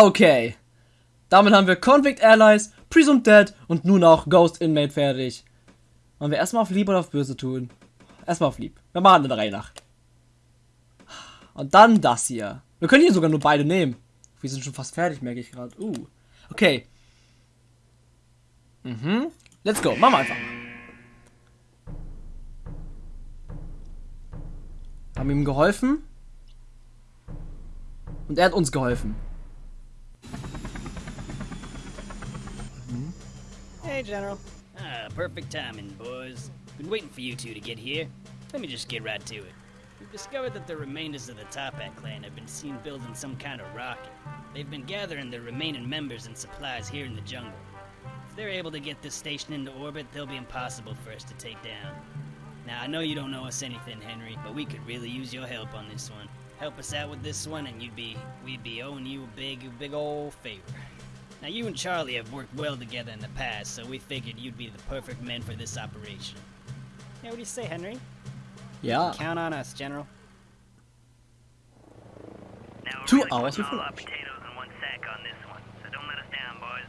Okay. Damit haben wir Convict Allies, Presumed Dead und nun auch Ghost Inmate fertig. Wollen wir erstmal auf Lieb oder auf Böse tun? Erstmal auf Lieb. Wir machen eine Reihe nach. Und dann das hier. Wir können hier sogar nur beide nehmen. Wir sind schon fast fertig, merke ich gerade. Uh. Okay. Mhm. Let's go. Machen wir einfach. Haben ihm geholfen. Und er hat uns geholfen. General. Ah, perfect timing, boys. Been waiting for you two to get here. Let me just get right to it. We've discovered that the remainders of the Toppat clan have been seen building some kind of rocket. They've been gathering their remaining members and supplies here in the jungle. If they're able to get this station into orbit, they'll be impossible for us to take down. Now, I know you don't know us anything, Henry, but we could really use your help on this one. Help us out with this one, and you'd be we'd be owing you a big, big old favor. Now, you and Charlie have worked well together in the past, so we figured you'd be the perfect men for this operation. Yeah, what do you say, Henry? Yeah. Count on us, General. Now, Two really hours putting before all our potatoes in one sack on this one, so don't let us down, boys.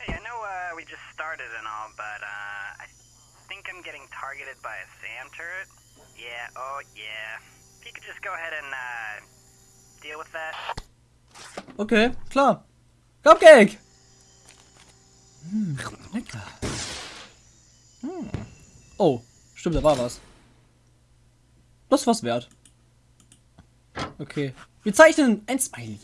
Hey, I know uh, we just started and all, but uh, I think I'm getting targeted by a SAM turret. Yeah, oh yeah. If you could just go ahead and uh, deal with that. Okay, klar. Cupcake! Hm, lecker. Hm. Oh, stimmt, da war was. Das war's wert. Okay. Wir zeichnen ein Smiley.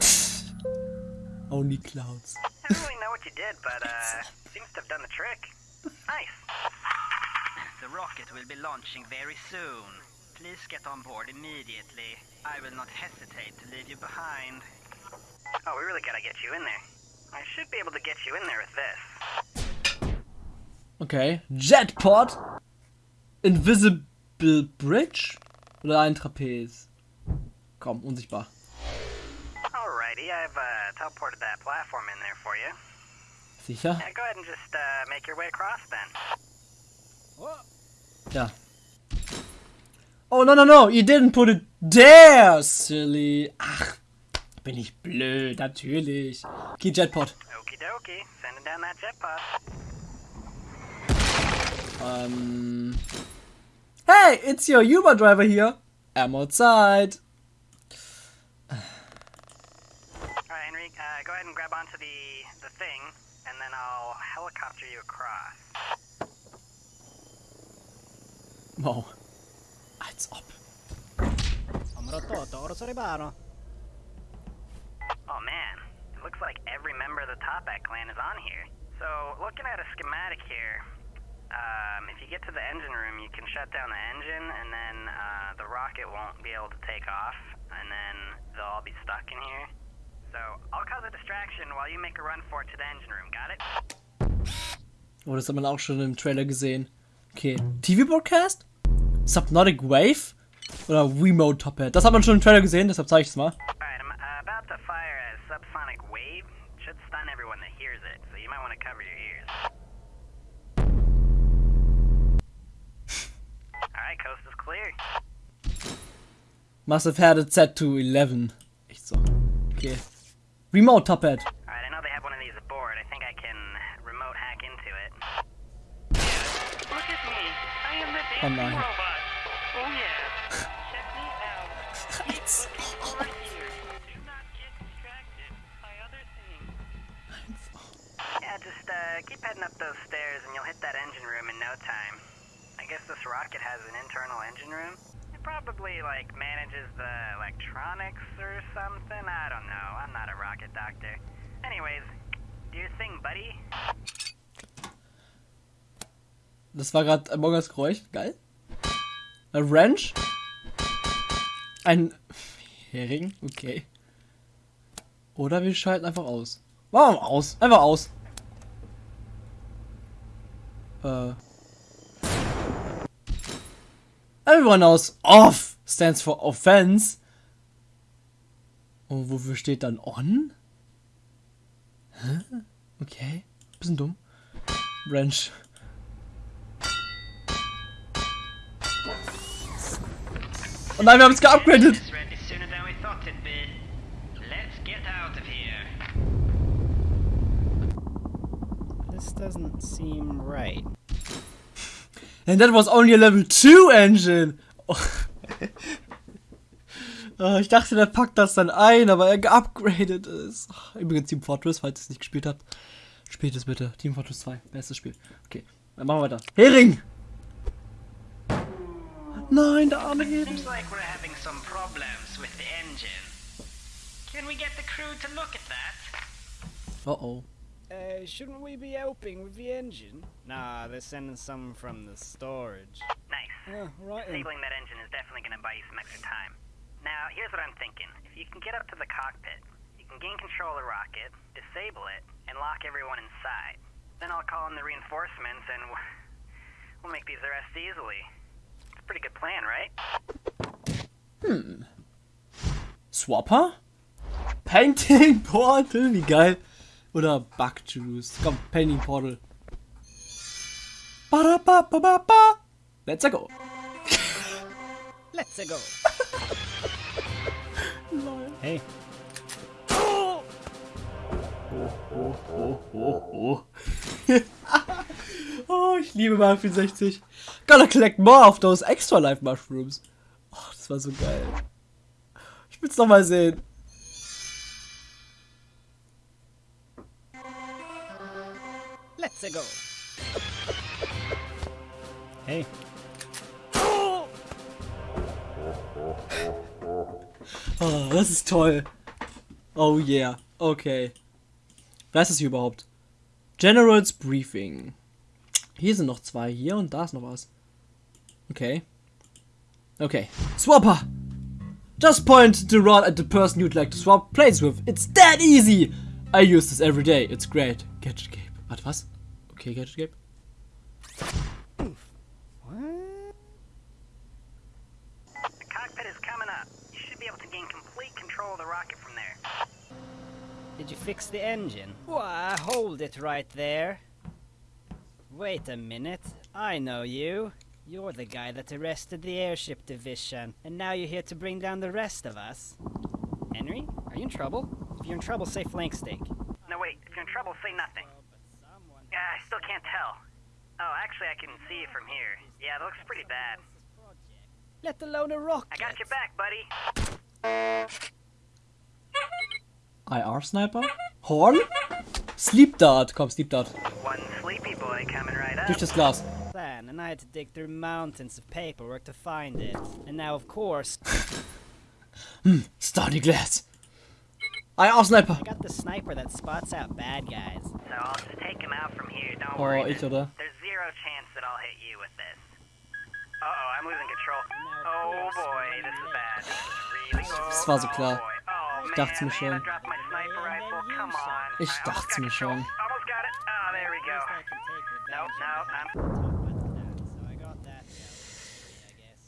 Only clouds. I don't really know what you did, but uh, seems to have done the trick. Nice. The rocket will be launching very soon. Please get on board immediately. I will not hesitate to leave you behind. Oh, we really gotta get you in there. I should be able to get you in there with this. Okay. Jetpod. Invisible Bridge? Oder ein Trapez? Komm, unsichtbar. Alrighty, I've uh, teleported that platform in there for you. Sicher? Yeah, go ahead and just uh, make your way across then. Ja. Oh, no, no, no. You didn't put it there, silly. Ach, bin ich blöd. Natürlich. Okay, Jetpod. Okie dokie, sending down that jet pod. Ähm. Hey, it's your Uber driver here. Ammo Zeit. Alright, Henry, uh, go ahead and grab onto the, the thing, and then I'll helicopter you across. Wow. Als ob. Oh man, it looks like every member of the Toppat clan is on here. So, looking at a schematic here, um, if you get to the engine room, you can shut down the engine, and then uh, the rocket won't be able to take off, and then they'll all be stuck in here. So, I'll cause a distraction while you make a run for it to the engine room, got it? Oh, das hat man auch schon im Trailer gesehen. Okay. TV-Broadcast? Subnautic Wave? Oder Remote Top Hat? Das hat man schon im Trailer gesehen, deshalb zeige ich es mal. Alright, I'm uh, about to fire a subsonic wave. Should stun everyone other things. Yeah, just uh, keep heading up those stairs and you'll hit that engine room in no time. I guess this rocket has an internal engine room. It probably, like, manages the electronics or something. I don't know. I'm not a rocket doctor. Anyways, do your thing, buddy. Das war gerade Among Us Geräusch. Geil. Ein Wrench. Ein Hering. Okay. Oder wir schalten einfach aus. Wir aus. Einfach aus. Äh. Everyone knows off stands for offense. Und wofür steht dann on? Hä? Okay. Bisschen dumm. Wrench. Oh nein, wir haben es geupgradet. This doesn't seem right. And that was only a level 2 engine. Oh. Ich dachte, der packt das dann ein, aber er geupgradet ist. Übrigens Team Fortress, falls ihr es nicht gespielt habt. Spielt es bitte. Team Fortress 2. Bestes Spiel. Okay, dann machen wir weiter. Hering! Nein, der arme Hering. Seems like we're having some problems with the engine. Can we get the crew to look at that? Oh oh. Uh, shouldn't we be helping with the engine? Nah, they're sending some from the storage. Nice. Oh, right. Disabling that engine is definitely going to buy you some extra time. Now, here's what I'm thinking. If you can get up to the cockpit, you can gain control of the rocket, disable it, and lock everyone inside. Then I'll call in the reinforcements and we'll make these arrests easily. It's a pretty good plan, right? Hmm. Swapper? Painting Portal, wie geil. Oder Bug Juice. Komm, Painting Portal. Ba-da-ba-ba-ba-ba. Let's go. Let's go. hey, Oh, ich liebe Mario 64. Gotta collect more of those extra life mushrooms. Oh, das war so geil. Ich will's noch mal sehen. let's go. Hey, Oh, das ist toll. Oh yeah. Okay. Was ist das hier überhaupt? Generals Briefing. Hier sind noch zwei. Hier und da ist noch was. Okay. Okay. Swapper! Just point the rod at the person you'd like to swap places with. It's that easy! I use this every day. It's great. Gadget Cape. Warte, was? Okay, Gadget Cape. what? The cockpit is coming up. You should be able to gain complete control of the rocket from there. Did you fix the engine? Why, hold it right there. Wait a minute. I know you. You're the guy that arrested the airship division, and now you're here to bring down the rest of us. Henry, are you in trouble? If you're in trouble, say flank steak. No, wait. If you're in trouble, say nothing. Oh, yeah, I still can't tell. Oh, actually, I can see it from here. Yeah, that looks pretty bad. Let alone a rocket. I got your back, buddy. IR Sniper? Horn? Sleep Dart. Komm, Sleep Dart. One sleepy boy coming right up. Durch das Glas. Plan, and I had to dig through mountains of paperwork to find it. And now, of course, Starry Glass. I IR Sniper. Oh, I got the sniper that spots out bad guys. So I'll just take him out from here. Don't Oh, worry. ich, oder? There's zero chance that I'll hit you with this. Uh oh, I'm losing control. Oh boy, this is bad. This is really Das war so klar. boy. Oh, Ich dachte man, mir schon. Come on. Ich I almost dachte got mir schon. Almost got it. There we go. Nope, no, I'm So I got that. I guess.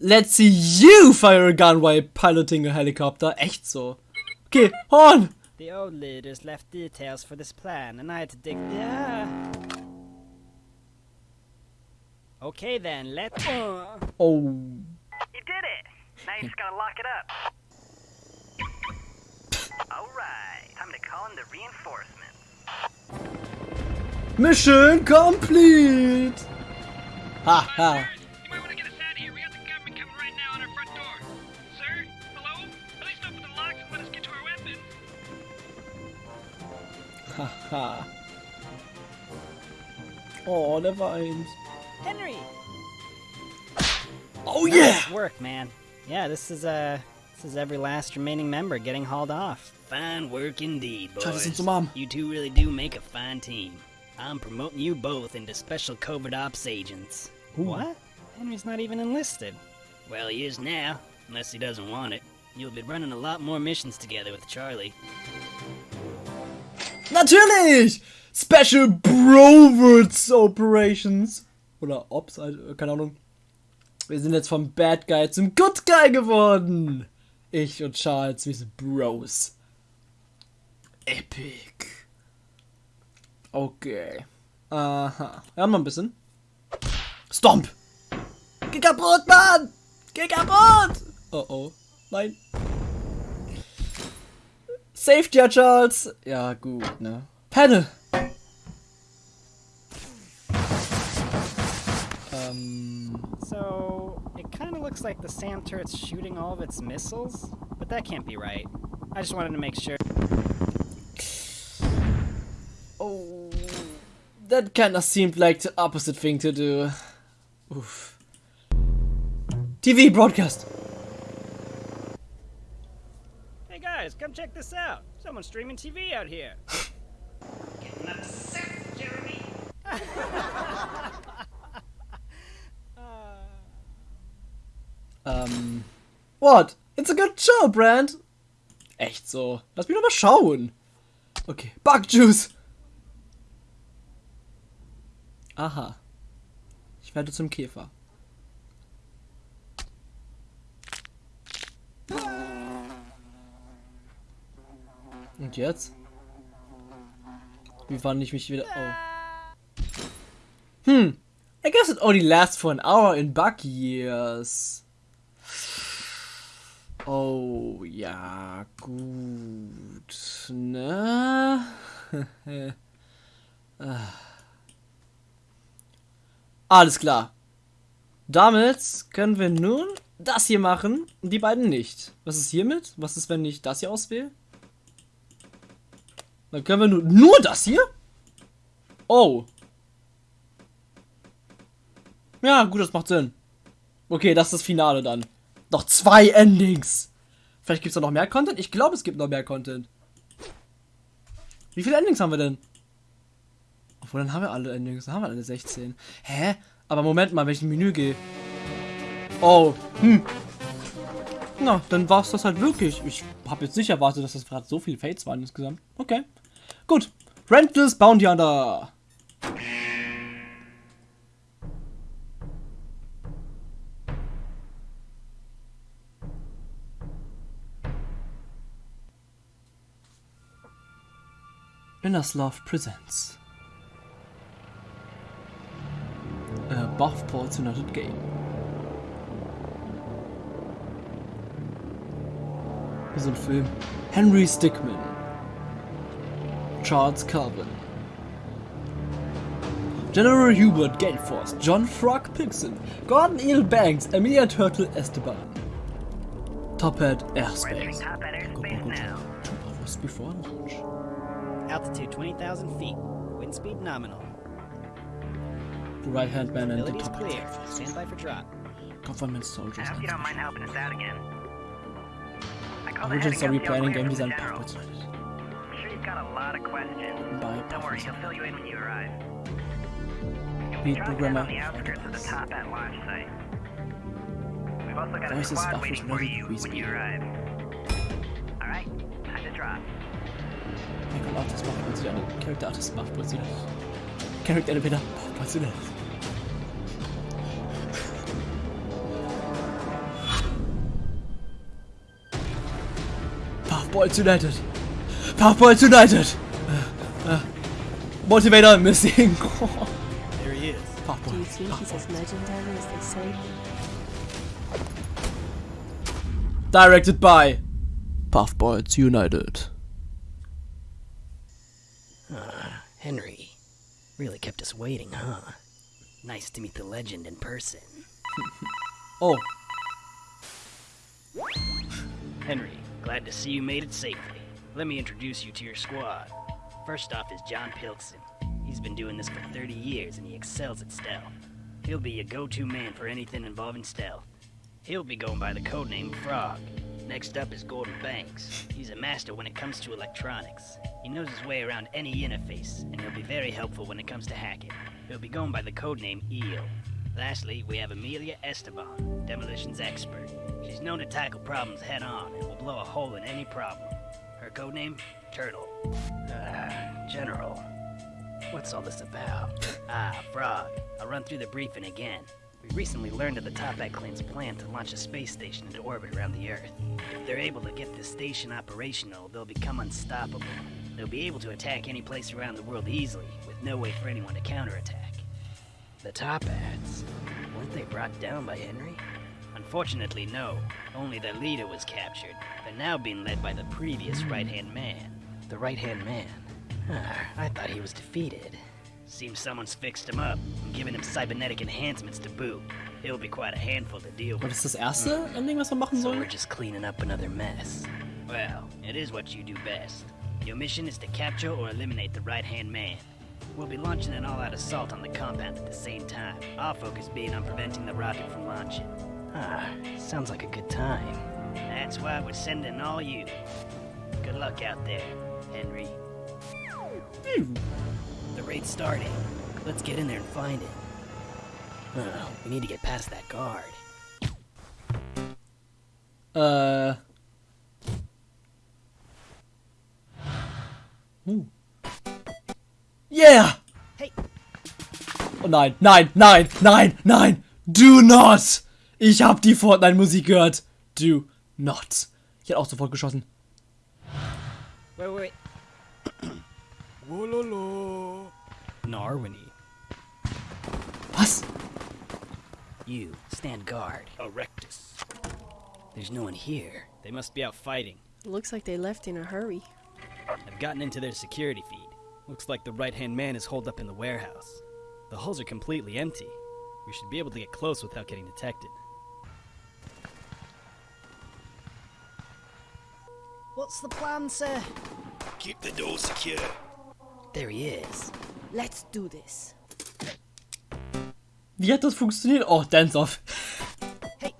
Let's see you fire a gun while piloting a helicopter. Echt so. Okay, Horn. The old leaders left details for this plan, and I had to dig. Yeah. Okay then, let. Uh, Oh. You did it! Now you just gotta lock it up. Alright, time to call in the reinforcements. Mission complete. Ha ha. might want to get us out of here. We got the government coming right now on our front door. Sir? Hello? At least open the locks and let us get to our weapons. Haha. Oh, der weint. Henry. Oh yeah. Work, man. Yeah, this is uh, this is every last remaining member getting hauled off. Fine work indeed, Try boys. to send some mom. You two really do make a fine team. I'm promoting you both into special covert ops agents. Ooh. What? Henry's not even enlisted. Well, he is now, unless he doesn't want it. You'll be running a lot more missions together with Charlie. Natürlich! Special Browards Operations. Oder Ops, also, keine Ahnung. Wir sind jetzt vom Bad Guy zum Good Guy geworden. Ich und Charles, wir sind Bros. Epic. Okay. Aha. Wir haben noch ein bisschen. Stomp! Geh kaputt, Mann! Geh kaputt! Oh oh. Nein. Safety, ja, Charles. Ja, gut, ne? Panel. Ähm. Um. So, it kind of looks like the SAM turret's shooting all of its missiles, but that can't be right. I just wanted to make sure. Oh. That kinda seemed like the opposite thing to do. Oof. TV broadcast. Hey guys, come check this out. Someone's streaming TV out here. Ähm. What? It's a good show, Brand. Echt so. Lass mich doch mal schauen. Okay. Bug Juice. Aha. Ich werde zum Käfer. Und jetzt? Wie wann ich mich wieder. Oh. Hm. I guess it only lasts for an hour in bug years. Oh, ja, gut. Ne? Ah. Alles klar. Damit können wir nun das hier machen und die beiden nicht. Was ist hiermit? Was ist, wenn ich das hier auswähle? Dann können wir nur, nur das hier? Oh. Ja, gut, das macht Sinn. Okay, das ist das Finale dann. Noch zwei Endings. Vielleicht gibt es da noch mehr Content? Ich glaube, es gibt noch mehr Content. Wie viele Endings haben wir denn? Obwohl, dann haben wir alle. Dann haben wir alle 16. Hä? Aber Moment mal, wenn ich in Menü gehe. Oh, hm. Na, dann war es das halt wirklich. Ich habe jetzt nicht erwartet, dass das gerade so viele Fates waren insgesamt. Okay. Gut. Rentless Bounty Hunter. Innersloth presents a buff Puffballs United game. Hier so ein Film. Henry Stickmin. Charles Calvin. General Hubert Galeforce, John Frog Pilkson, Gordon Eel Banks, Emilia Turtle Esteban. Toppat Airspace. Top at airspace now. Two hours before launch. Altitude 20,000 feet. Wind speed nominal. The right hand man and the top clear. Stand by for drop. government soldiers. I hope you don't mind helping us out again. I called Original ahead story and got the planning all game clear design from the general. puppets. I'm sure you've got a lot of questions. By Don't worry, he'll fill you in when you arrive. Lead Drop programmer. down on the outskirts of the Toppat launch site. We've also got a squad waiting for you with when you arrive. Alright, time to drop. Character Artist macht plötzlich eine. Character Artist macht plötzlich eine. Character Elevator macht plötzlich eine. Puffballs United! Puffballs United! Uh, uh, Motivator missing! There he is. Do you Puffboy. think he's as legendary as they say? Directed by Puffballs United. Henry. Really kept us waiting, huh? Nice to meet the legend in person. Oh, Henry, glad to see you made it safely. Let me introduce you to your squad. First off is John Pilkson. He's been doing this for 30 years and he excels at stealth. He'll be your go-to man for anything involving stealth. He'll be going by the codename Frog. Next up is Gordon Banks. He's a master when it comes to electronics. He knows his way around any interface, and he'll be very helpful when it comes to hacking. He'll be going by the codename Eel. Lastly, we have Amelia Esteban, demolitions expert. She's known to tackle problems head on and will blow a hole in any problem. Her codename? Turtle. Uh, General. What's all this about? ah, Frog. I'll run through the briefing again. We recently learned of the Toppat clan's plan to launch a space station into orbit around the Earth. If they're able to get this station operational, they'll become unstoppable. They'll be able to attack any place around the world easily, with no way for anyone to counterattack. The top hats. Weren't they brought down by Henry? Unfortunately, no. Only their leader was captured. They're now being led by the previous right hand man. The right hand man? Ah, I thought he was defeated. Seems someone's fixed him up and given him cybernetic enhancements to boot. It'll be quite a handful to deal with. das ist das erste Ending, was wir machen So we're just cleaning up another mess. Well, it is what you do best. Your mission is to capture or eliminate the right-hand man. We'll be launching an all-out assault on the compound at the same time. Our focus being on preventing the rocket from launching. Ah, sounds like a good time. That's why we're sending all you. Good luck out there, Henry. The raid's starting. Let's get in there and find it. Oh, we need to get past that guard. Uh. Yeah! Hey. Oh nein, nein, nein, nein, nein! Do not! Ich hab die Fortnite-Musik gehört. Do not. Ich hätte auch sofort geschossen. Wait, wait, wait. Narwini. Was? You, stand guard. Erectus. There's no one here. They must be out fighting. Looks like they left in a hurry. I've gotten into their security feed. Looks like the right hand man is holed up in the warehouse. The hulls are completely empty. We should be able to get close without getting detected. What's the plan, sir? Keep the door secure. There he is. Let's do this. Wie hat das funktioniert? Oh, Dance Off. Hey.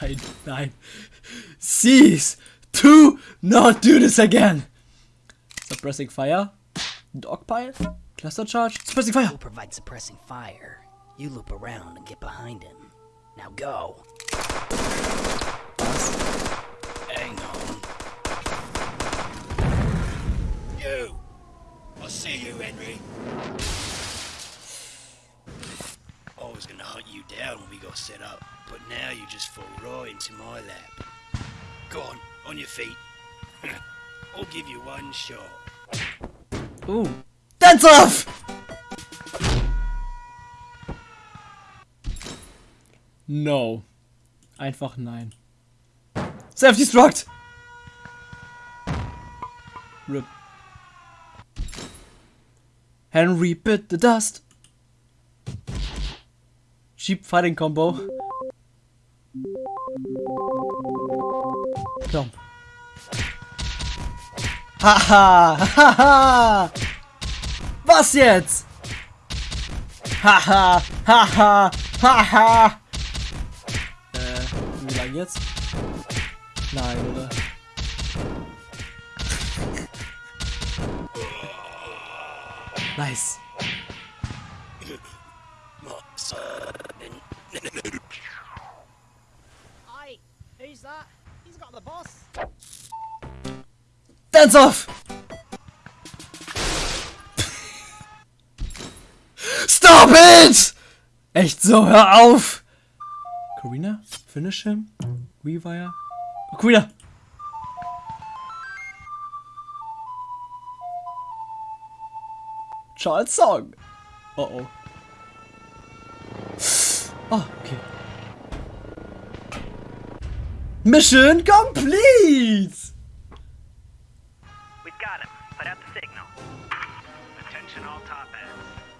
Nein, nein. Cease to not do this again. Suppressing fire. Dogpile. Cluster charge. Suppressing fire. We'll provide suppressing fire. You loop around and get behind him. Now go. Hang on. You! I see you, Henry. I was gonna hunt you down when we got set up, but now you just fall right into my lap. Go on, on your feet. I'll give you one shot. Ooh. Dance off! No. Einfach nein. Self-destruct! Rip. Henry bit the dust. Cheap fighting combo. Komm. Haha! Haha! Was jetzt? Haha! Haha! Haha! Äh, wie lang jetzt? Nein, oder? Boss. Dance off! Stop it! Echt so, hör auf! Karina? Finish him? Rewire? Oh, Karina! Charles Song! Oh oh. Oh, okay. Mission complete! We've got him. Put out the signal. Attention all Toppats.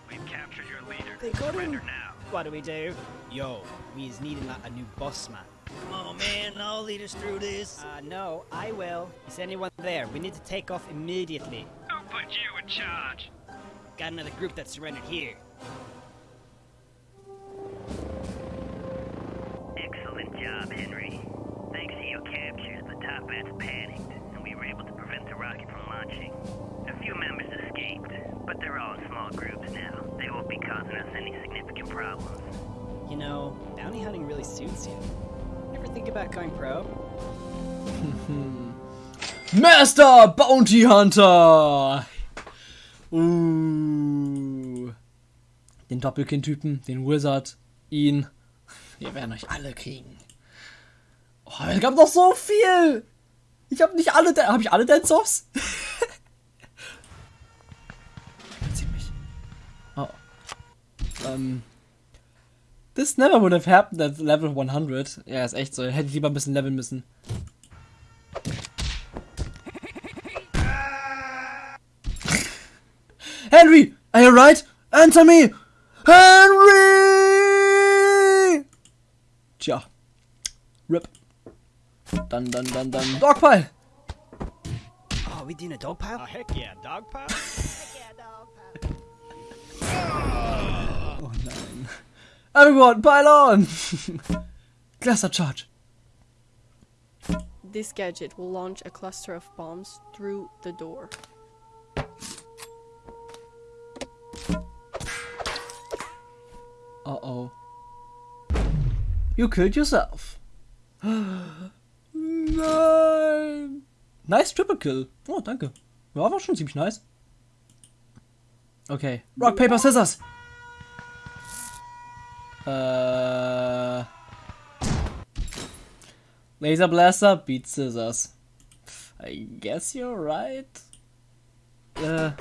We've captured your leader. They got Surrender him. now. What do we do? Yo, we is needing like a new boss man. Come on, man. I'll lead us through this. Uh, no, I will. Is anyone there? We need to take off immediately. Who put you in charge? Got another group that surrendered here. Excellent job, Henry. Thanks to your captures, the Toppats panicked, and we were able to prevent the rocket from launching. A few members escaped, but they're all in small groups now. They won't be causing us any significant problems. You know, bounty hunting really suits you. Ever think about going pro? Master Bounty Hunter! Uh. Den Doppelkind-Typen, den Wizard, ihn. Wir werden euch alle kriegen. Oh, es gab noch so viel! Ich habe nicht alle. Habe ich alle Dance-Offs? Ziemlich. Oh. Ähm. This never would have happened at level 100. Ja, ist echt so. Hätte ich lieber ein bisschen leveln müssen. Are you right? Answer me! Henry! Tja. Rip. Dun dun dun dann. Dogpile! Oh, we doing a dog pile? Oh, heck yeah, dog pile? Oh nein. Everyone, pile on! Cluster charge. This gadget will launch a cluster of bombs through the door. Oh. You killed yourself. Nein. Nice Triple Kill. Oh, danke. Ja, war schon ziemlich nice. Okay. Rock, Paper, Scissors. Äh. Laser Blaster beat Scissors. I guess you're right. Äh.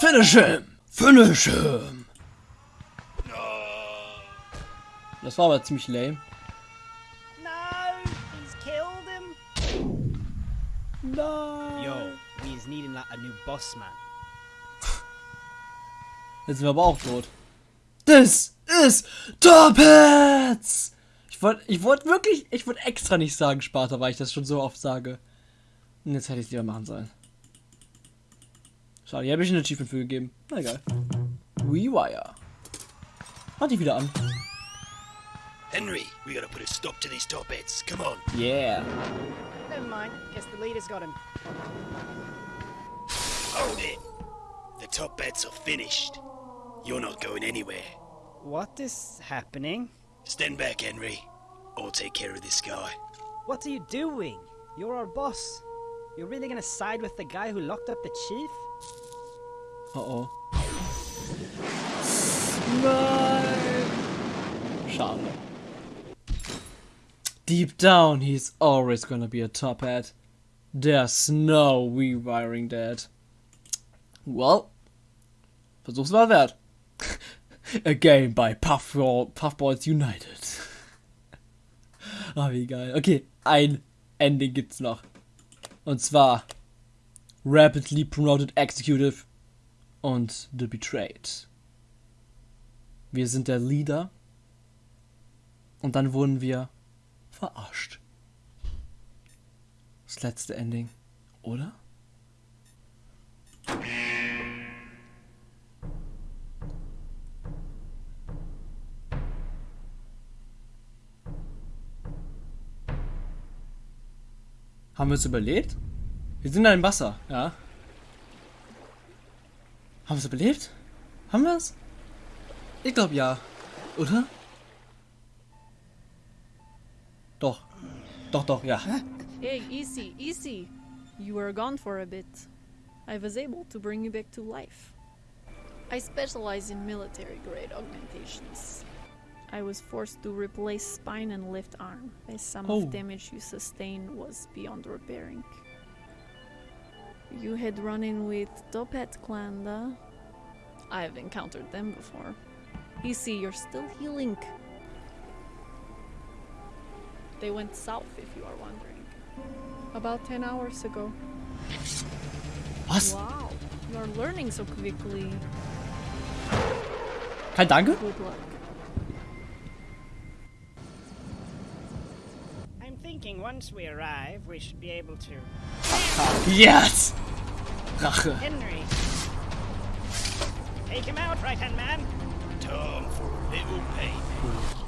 Finish him! Finish him! Das war aber ziemlich lame. No, he's killed him. Nein. Yo, he's needing like a new boss man. Jetzt sind wir aber auch tot. This is Top Hats! Ich wollte ich wollt wirklich, ich wollte extra nicht sagen Sparta, weil ich das schon so oft sage. Und jetzt hätte ich es lieber machen sollen. Schade, hier habe ich ein Achievement für gegeben. Na egal. Rewire. Mach dich wieder an. Henry, we gotta put a stop to these top hats. Come on. Yeah. Never mind. Guess the leader's got him. Hold it. The top hats are finished. You're not going anywhere. What is happening? Stand back, Henry. I'll take care of this guy. What are you doing? You're our boss. You're really gonna side with the guy who locked up the chief? Oh oh. Nein. Schade. Deep down, he's always gonna be a top hat. There's no rewiring that. Well, versuch's mal wert. A game by Puffball, Puffballs United. Ah, wie geil. Okay, ein Ending gibt's noch. Und zwar Rapidly Promoted Executive und The Betrayed. Wir sind der Leader und dann wurden wir verarscht. Das letzte Ending, oder? Haben wir es überlebt? Wir sind da im Wasser, ja. Haben wir es überlebt? Haben wir es? Ich glaube ja. Oder? Doch, doch, ja. Hey, easy, easy. You were gone for a bit. I was able to bring you back to life. I specialize in military grade augmentations. I was forced to replace spine and left arm, as some Oh. of damage you sustained was beyond repairing. You had run in with Toppat Klanda. I've encountered them before. Easy, you're still healing. They went south, if you are wondering. About 10 hours ago. Was? Wow, you're learning so quickly. Kein Danke? Good luck. I'm thinking once we arrive, we should be able to. Yes! Rache. Henry! Take him out, right hand man! Time for a little payment.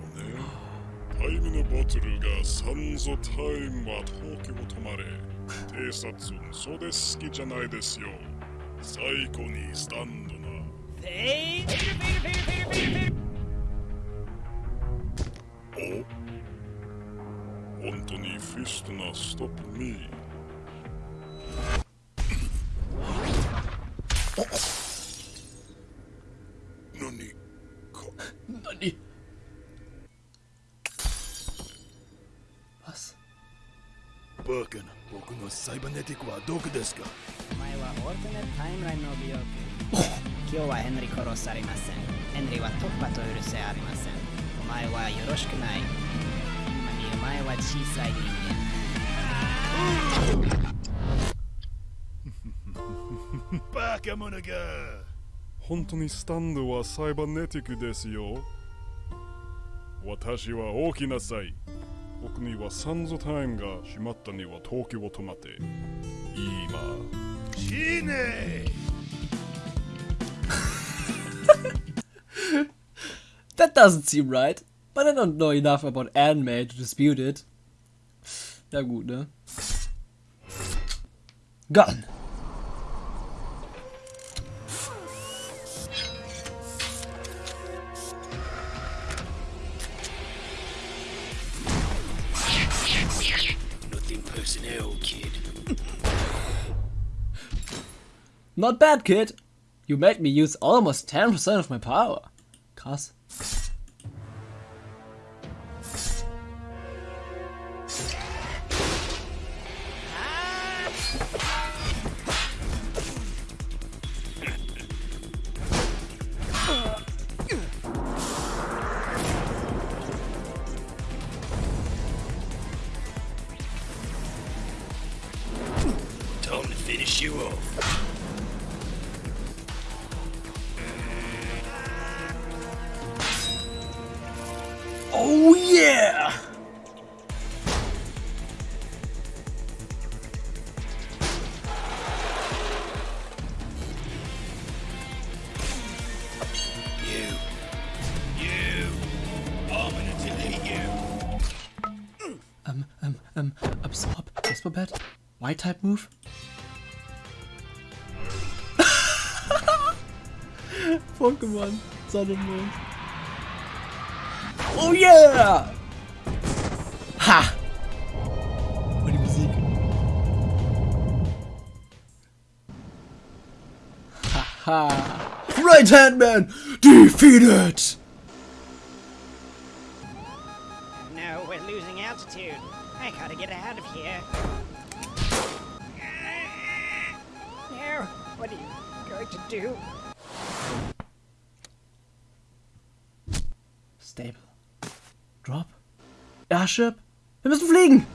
タイミネボトルがサンゾタイムは東京止まれ。偵察それ好きじゃないですよ。最高にスタンドな。お本当にフィストナーストップミー。何か？Nani? バカな僕のサイバネティックはどこですか？お前はオルテネタイムラインの美容区今日はヘンリー殺されません。ヘンリーは突破と許せありません。お前はよろしくない。今にお前は小さい人間。バカ者が。本当にスタンドはサイバネティックですよ。私は大きなさい僕にはサンズタイムが閉まったには東京を止まって今死ね That doesn't seem right. But I don't know enough about anime to dispute it. Ja gut, ne? Gun. Not bad, kid. You made me use almost 10% of my power. Krass. White type move? Pokémon, Sonne und Mond. Oh yeah! Ha! Und die Musik. Haha! Right Hand Man defeated! Do? Stable. Drop. Airship. Wir müssen fliegen!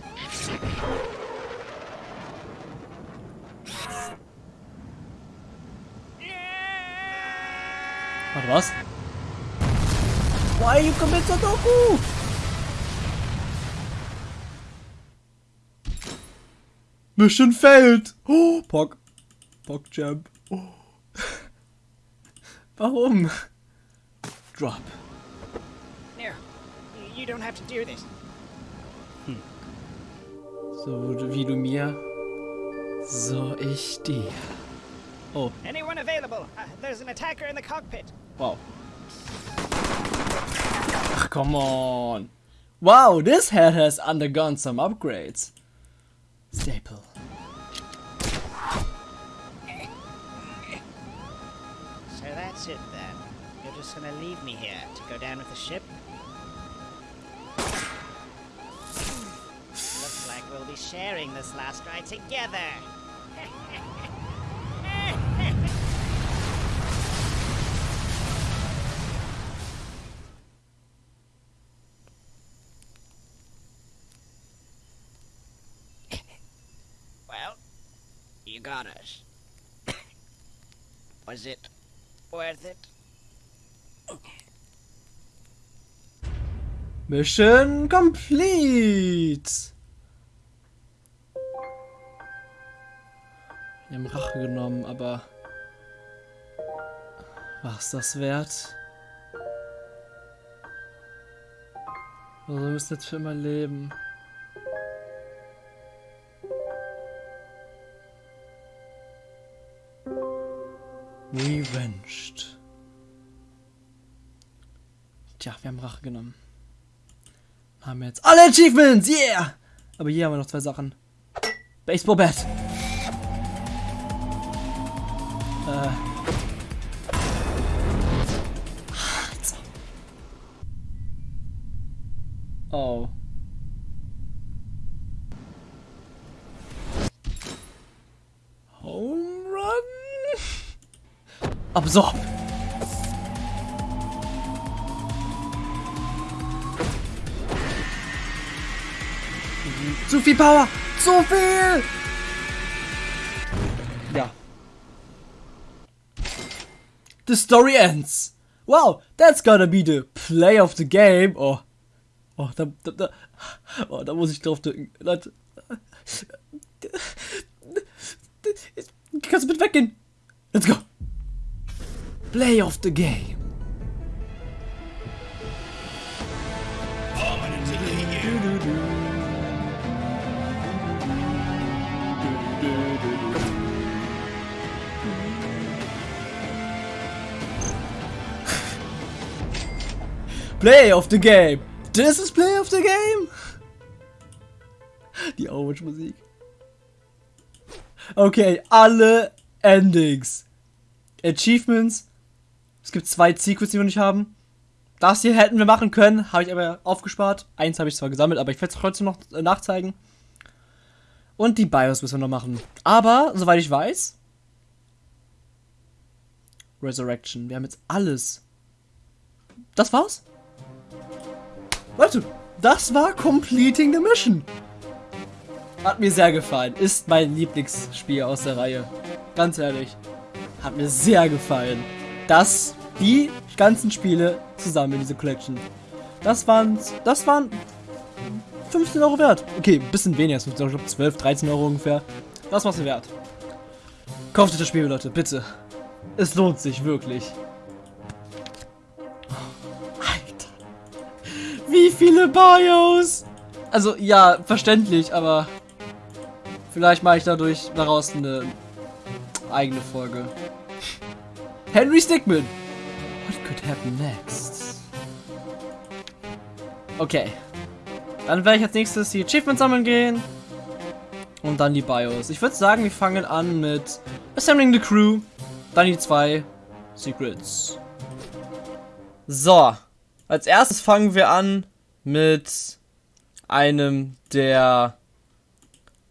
Warte, was? Why you commit Sudoku? Mission failed! Oh, Pock. Pock Jump. Warum? Drop. No, you- you don't have to do this. So wie du mir, so ich dir. Oh, Anyone available? Uh, there's an attacker in the cockpit. wow. Ach, come on. Wow, this head has undergone some upgrades. Staple. Gonna leave me here to go down with the ship? Looks like we'll be sharing this last ride together. well, you got us. Was it worth it? Mission complete. Wir haben Rache genommen, aber was das wert? Also wir müssen jetzt für immer leben. Revenged. Tja, wir haben Rache genommen. Haben jetzt alle Achievements, yeah! Aber hier haben wir noch zwei Sachen. Baseball Bat. Äh. Oh. Home Run? Absorb! Zu viel Power! Zu viel! Ja. The story ends. Wow, that's gotta be the play of the game. Oh. Oh, da, da, da, oh, da muss ich drauf drücken. Leute. Kannst du bitte weggehen? Let's go. Play of the game. Play of the game. This is play of the game. Die Overwatch-Musik. Okay, alle Endings. Achievements. Es gibt zwei Secrets, die wir nicht haben. Das hier hätten wir machen können, habe ich aber aufgespart. Eins habe ich zwar gesammelt, aber ich werde es trotzdem noch äh, nachzeigen. Und die BIOS müssen wir noch machen. Aber, soweit ich weiß, Resurrection. Wir haben jetzt alles. Das war's? Leute, das war Completing the Mission. Hat mir sehr gefallen. Ist mein Lieblingsspiel aus der Reihe. Ganz ehrlich. Hat mir sehr gefallen. Das, die ganzen Spiele zusammen in diese Collection. Das waren, das waren 15 Euro wert. Okay, ein bisschen weniger, 15 Euro, ich glaube 12, 13 Euro ungefähr. Das war's mir wert. Kauft euch das Spiel, Leute, bitte. Es lohnt sich wirklich. Wie viele Bios? Also, ja, verständlich, aber vielleicht mache ich dadurch daraus eine eigene Folge. Henry Stickmin. What could happen next? Okay. Dann werde ich als nächstes die Achievements sammeln gehen. Und dann die BIOS. Ich würde sagen, wir fangen an mit Assembling the Crew. Dann die zwei Secrets. So. Als erstes fangen wir an mit einem der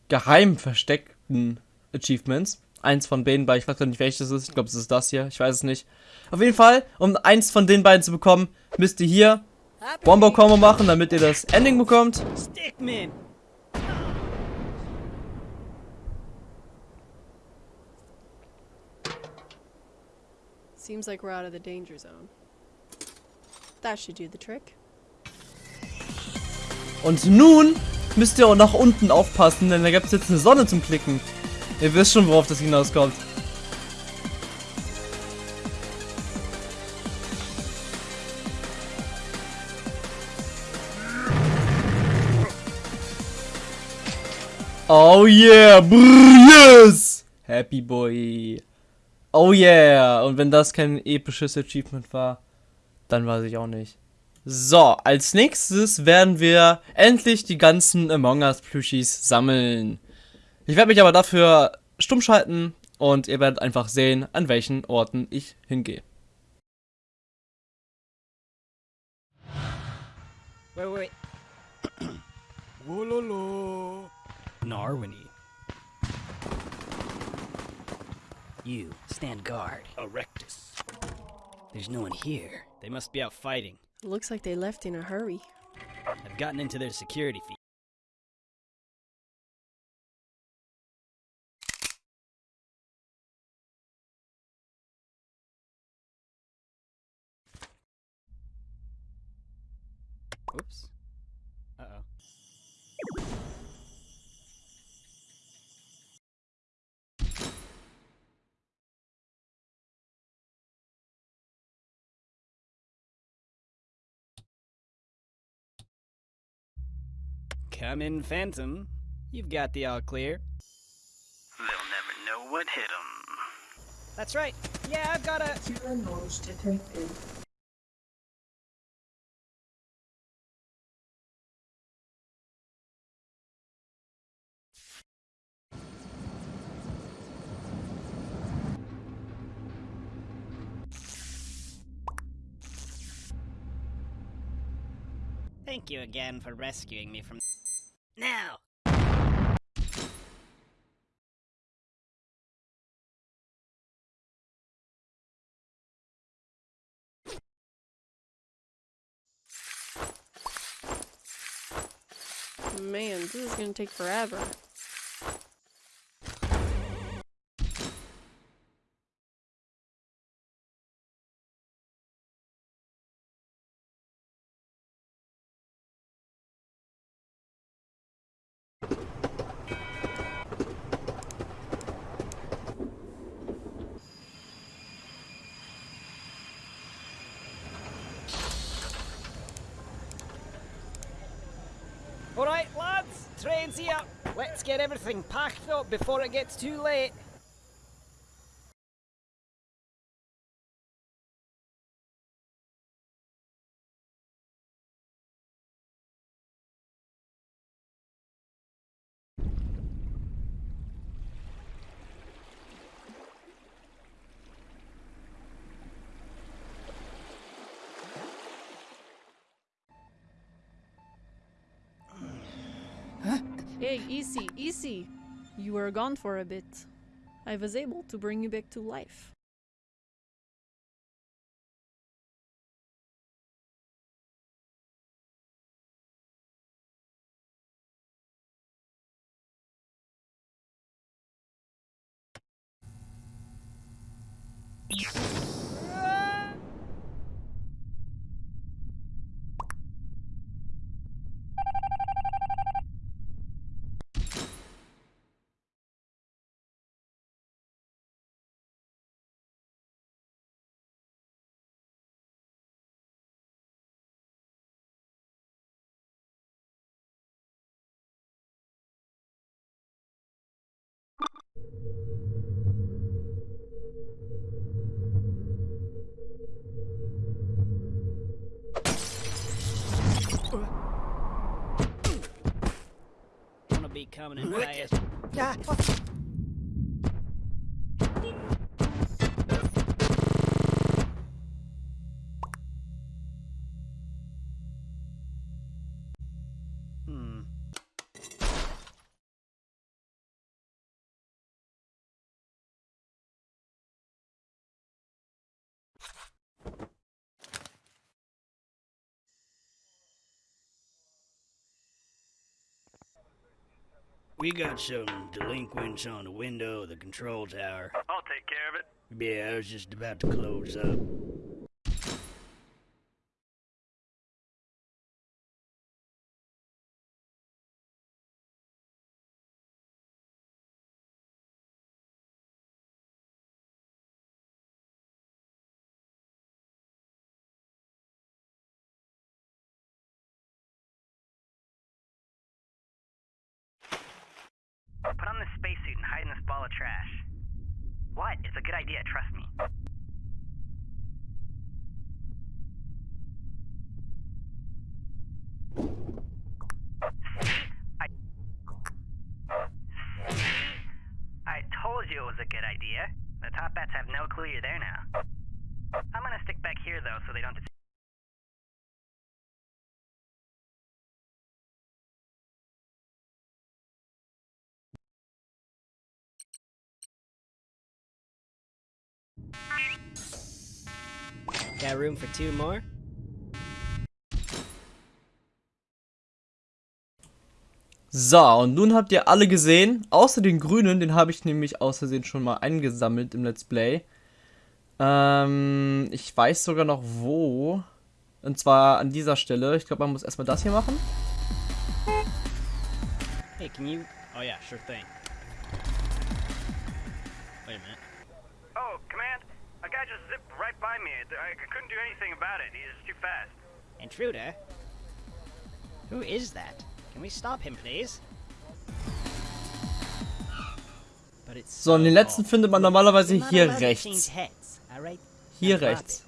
geheim versteckten Achievements. Eins von beiden beiden, ich weiß gar nicht welches es ist. Ich glaube, es ist das hier. Ich weiß es nicht. Auf jeden Fall, um eins von den beiden zu bekommen, müsst ihr hier Bomber Combo machen, damit ihr das Ending bekommt. Stickmin! Seems like we're out of the danger zone. That should do the trick. Und nun müsst ihr auch nach unten aufpassen, denn da gibt es jetzt eine Sonne zum Klicken. Ihr wisst schon, worauf das hinauskommt. Oh yeah, brr, yes! Happy Boy. Oh yeah! Und wenn das kein episches Achievement war, dann weiß ich auch nicht. So, als nächstes werden wir endlich die ganzen Among Us Plüschis sammeln. Ich werde mich aber dafür stumm schalten und ihr werdet einfach sehen, an welchen Orten ich hingehe. Wait, wait, wait. Wololo. Narwini. You, stand guard. Erectus. There's no one here. They must be out fighting. Looks like they left in a hurry. I've gotten into their security feed. Oops. Come in, Phantom. You've got the all clear. They'll never know what hit them. That's right. Yeah, I've got a... Zero noise detected. Thank you again for rescuing me from... Now! Man, this is gonna take forever. Here. Let's get everything packed up before it gets too late. Hey, easy, easy. You were gone for a bit. I was able to bring you back to life. Wanna coming in fast. Hmm. We got some delinquents on the window of the control tower. I'll take care of it. Yeah, I was just about to close up. Got room for two more? So, und nun habt ihr alle gesehen, außer den grünen, den habe ich nämlich aus Versehen schon mal eingesammelt im Let's Play. Ähm, ich weiß sogar noch wo. Und zwar an dieser Stelle. Ich glaube, man muss erstmal das hier machen. Hey, can you. Oh, yeah, sure thing. Wait a minute. Oh, Command, a guy just zipped right by me. I couldn't do anything about it. He was too fast. Intruder? Who is that? Can we stop him, please? But it's So, und den letzten findet man normalerweise hier rechts. Hier rechts.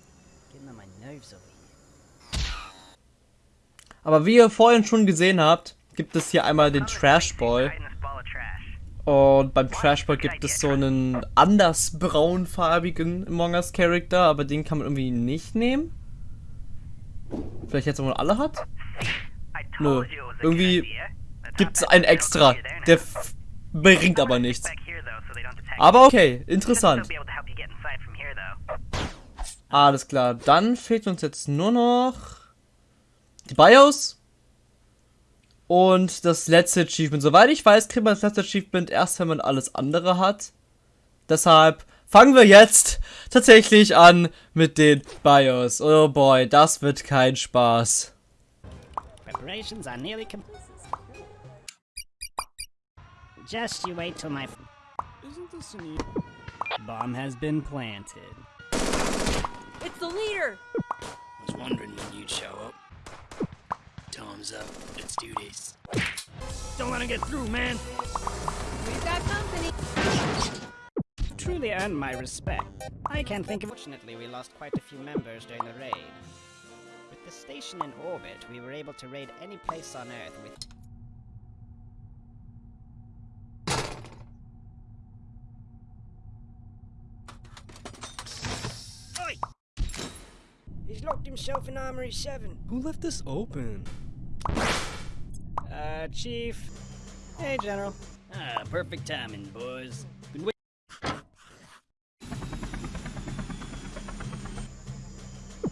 Aber wie ihr vorhin schon gesehen habt, gibt es hier einmal den Trash Ball. and hide in this ball of trash. Und beim Trash Ball gibt es so einen anders braunfarbigen Among Us Charakter, aber den kann man irgendwie nicht nehmen. Vielleicht jetzt, wo man alle hat? Nö. Irgendwie gibt's einen extra. Der bringt aber nichts. Aber okay, interessant. Alles klar, dann fehlt uns jetzt nur noch die BIOS und das letzte Achievement. Soweit ich weiß, kriegt man das letzte Achievement erst, wenn man alles andere hat. Deshalb fangen wir jetzt tatsächlich an mit den BIOS. Oh boy, das wird kein Spaß. Preparations are nearly complete. Just you wait till my. Isn't this an Bomb has been planted. It's the leader! Was wondering when you'd show up. Time's up. Let's do this. Don't let him get through, man. We've got company! Truly earned my respect. I can't think of. Fortunately, we lost quite a few members during the raid. With the station in orbit, we were able to raid any place on Earth with. Oi! He's locked himself in Armory 7. Who left this open? Uh, Chief. Hey, General. Ah, perfect timing, boys. Been wait-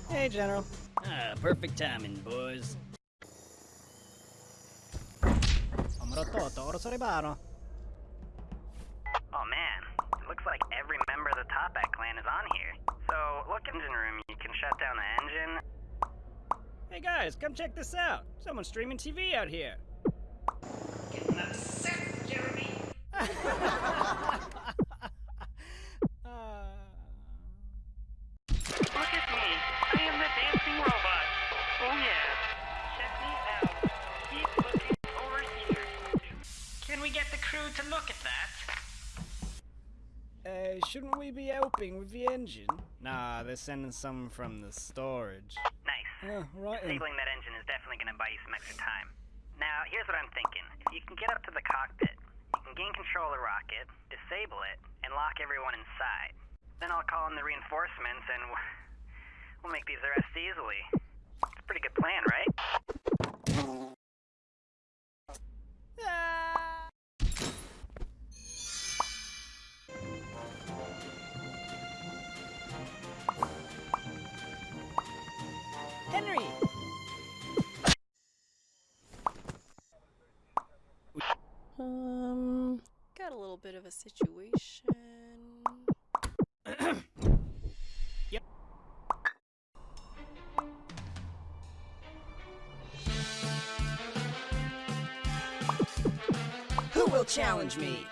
Hey, General. ah, perfect timing, boys. Omrotto, oro sorebano. Oh man, it looks like every member of the Toppat clan is on here. So, look engine room, you can shut down the engine. Hey guys, come check this out. Someone's streaming TV out here. Look at me. I am the dancing robot. Oh yeah. Check me out. Keep looking over here. Can we get the crew to look at that? Uh, shouldn't we be helping with the engine? Nah, they're sending some from the storage. Nice. Yeah, right. Disabling that engine is definitely going to buy you some extra time. Now, here's what I'm thinking. If you can get up to the cockpit, you can gain control of the rocket, disable it, and lock everyone inside. Then I'll call in the reinforcements and we'll make these arrests easily. It's a pretty good plan, right? Henry! Um, got a little bit of a situation. yep. Who will challenge me?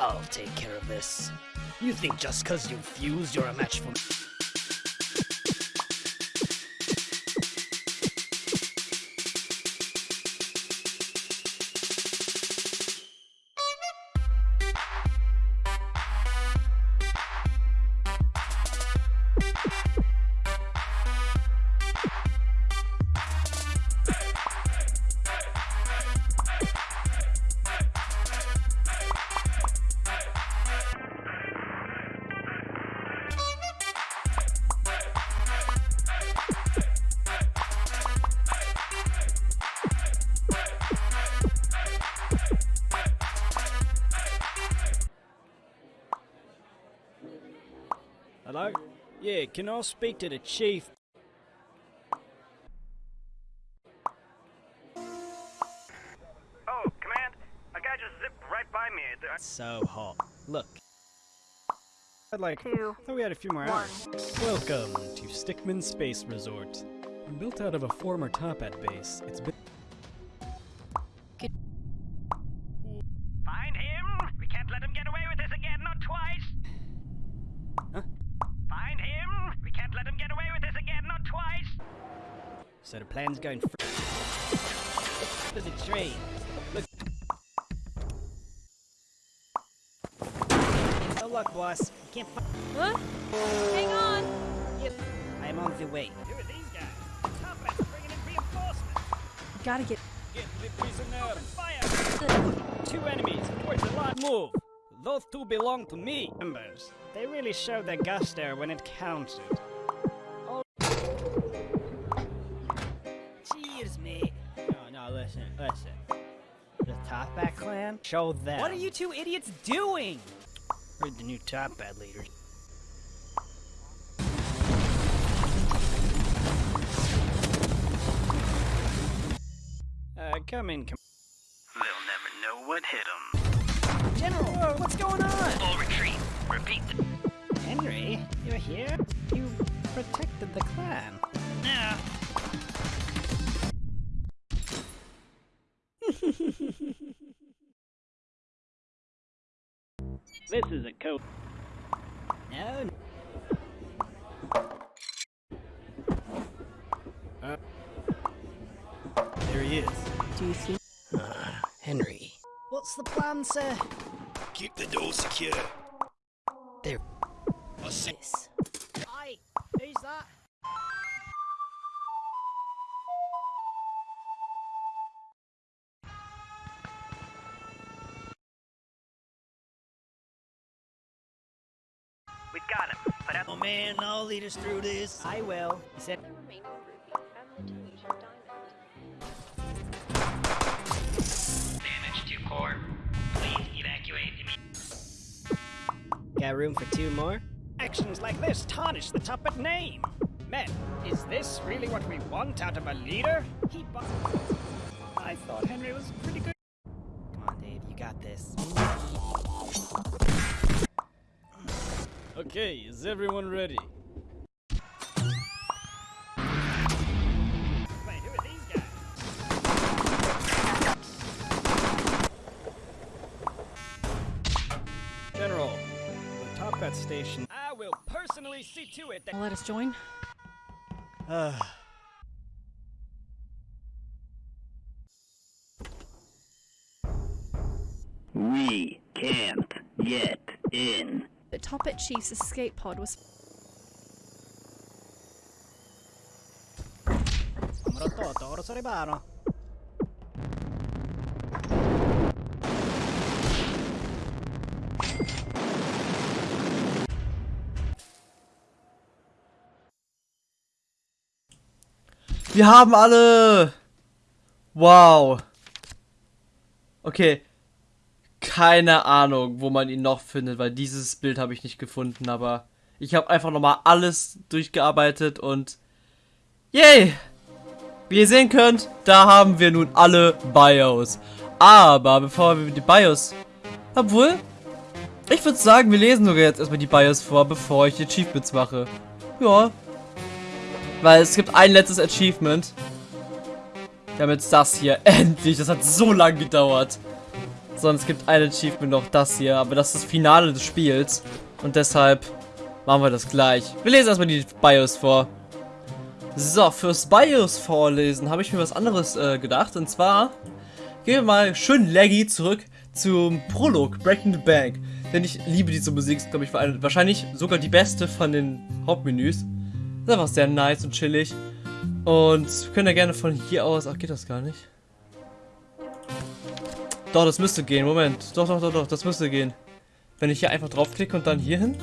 I'll take care of this. You think just cause you fused you're a match for me? Can I speak to the chief? Oh, Command, a guy just zipped right by me. I- So hot. Look. I'd like. Two, thought we had a few more hours. Welcome to Stickmin Space Resort. Built out of a former Toppat base, it's been. Showed their gusto when it counted. Cheers, mate. listen, listen. The Toppat clan? Show them. What are you two idiots doing? We're the new Toppat leaders. Uh, come in, come They'll never know what hit them. General, what's going on? Full retreat. Repeat. Henry, you're here? You protected the clan. Yeah. This is a code. No. Uh, there he is. Do you see? Uh, Henry. What's the plan, sir? Keep the door secure. There. This. Aye, who's that? We've got him. Out Oh man, I'll lead us through this. I will. He said, got room for two more? Actions like this tarnish the Toppat name. Men, is this really what we want out of a leader? He I thought Henry was pretty good. Come on, Dave, you got this. Okay, is everyone ready? Wait, who are these guys? General, the Toppat station. I will personally see to it that. Let us join. We can't get in. The Toppat Chief's escape pod was Numero toto, ora sorebano. Wir haben alle! Wow. Okay. Keine Ahnung, wo man ihn noch findet, weil dieses Bild habe ich nicht gefunden, aber ich habe einfach nochmal alles durchgearbeitet und yay! Wie ihr sehen könnt, da haben wir nun alle BIOS. Aber bevor wir die BIOS... Obwohl, ich würde sagen, wir lesen sogar jetzt erstmal die BIOS vor, bevor ich die Achievements mache. Ja, weil es gibt ein letztes Achievement. Damit das hier. Endlich. Das hat so lange gedauert. Sondern es gibt ein Achievement noch das hier. Aber das ist das Finale des Spiels. Und deshalb machen wir das gleich. Wir lesen erstmal die BIOS vor. So, fürs BIOS vorlesen habe ich mir was anderes äh, gedacht. Und zwar gehen wir mal schön laggy zurück zum Prolog Breaking the Bank. Denn ich liebe diese Musik. Ist, glaube ich, wahrscheinlich sogar die beste von den Hauptmenüs. Ist einfach sehr nice und chillig. Und können ja gerne von hier aus. Ach, geht das gar nicht? Doch, das müsste gehen. Moment. Doch, doch, doch, doch. Das müsste gehen. Wenn ich hier einfach draufklicke und dann hier hin.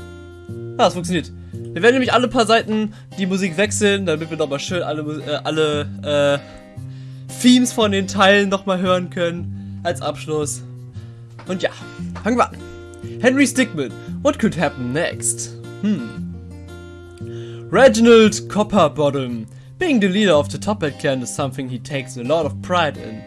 Ah, das funktioniert. Wir werden nämlich alle paar Seiten die Musik wechseln, damit wir nochmal schön alle, äh, alle äh, Themes von den Teilen nochmal hören können. Als Abschluss. Und ja, fangen wir an. Henry Stickmin. What could happen next? Hm. Reginald Copperbottom. Being the leader of the Toppat clan is something he takes a lot of pride in.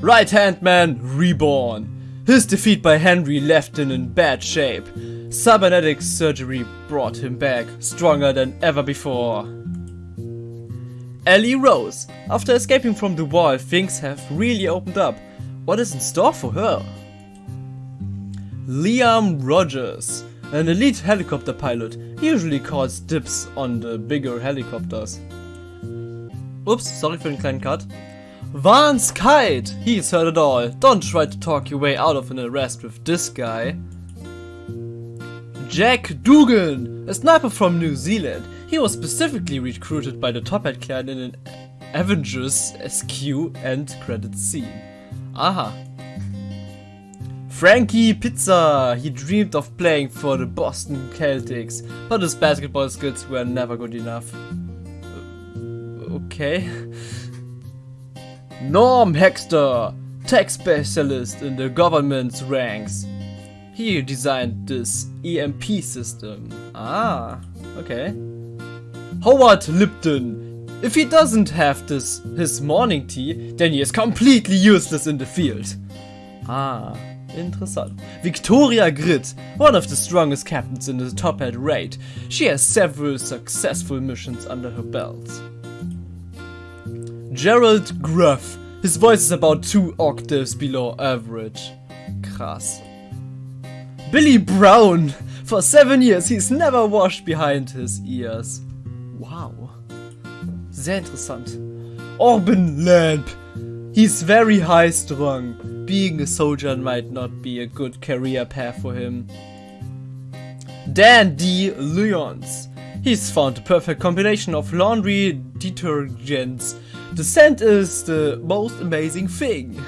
Right Hand Man Reborn. His defeat by Henry left him in bad shape. Cybernetic surgery brought him back, stronger than ever before. Ellie Rose. After escaping from the wall, things have really opened up. What is in store for her? Liam Rogers. An elite helicopter pilot. Usually calls dibs on the bigger helicopters. Ups, sorry for den kleinen Cut. Vance Kite! He's heard it all. Don't try to talk your way out of an arrest with this guy. Jack Dugan! A sniper from New Zealand. He was specifically recruited by the Toppat clan in an Avengers SQ end credit scene. Aha. Frankie Pizza! He dreamed of playing for the Boston Celtics, but his basketball skills were never good enough. Uh, Okay. Norm Hexter, tech specialist in the government's ranks. He designed this EMP system. Ah, okay. Howard Lipton. If he doesn't have this his morning tea, then he is completely useless in the field. Ah, interessant. Victoria Grit, one of the strongest captains in the Toppat raid. She has several successful missions under her belt. Gerald Gruff. His voice is about two octaves below average. Krass. Billy Brown. For seven years he's never washed behind his ears. Wow. Sehr interessant. Orban Lamp. He's very high strung. Being a soldier might not be a good career path for him. Dan D. Lyons. He's found the perfect combination of laundry detergents. The scent is the most amazing thing.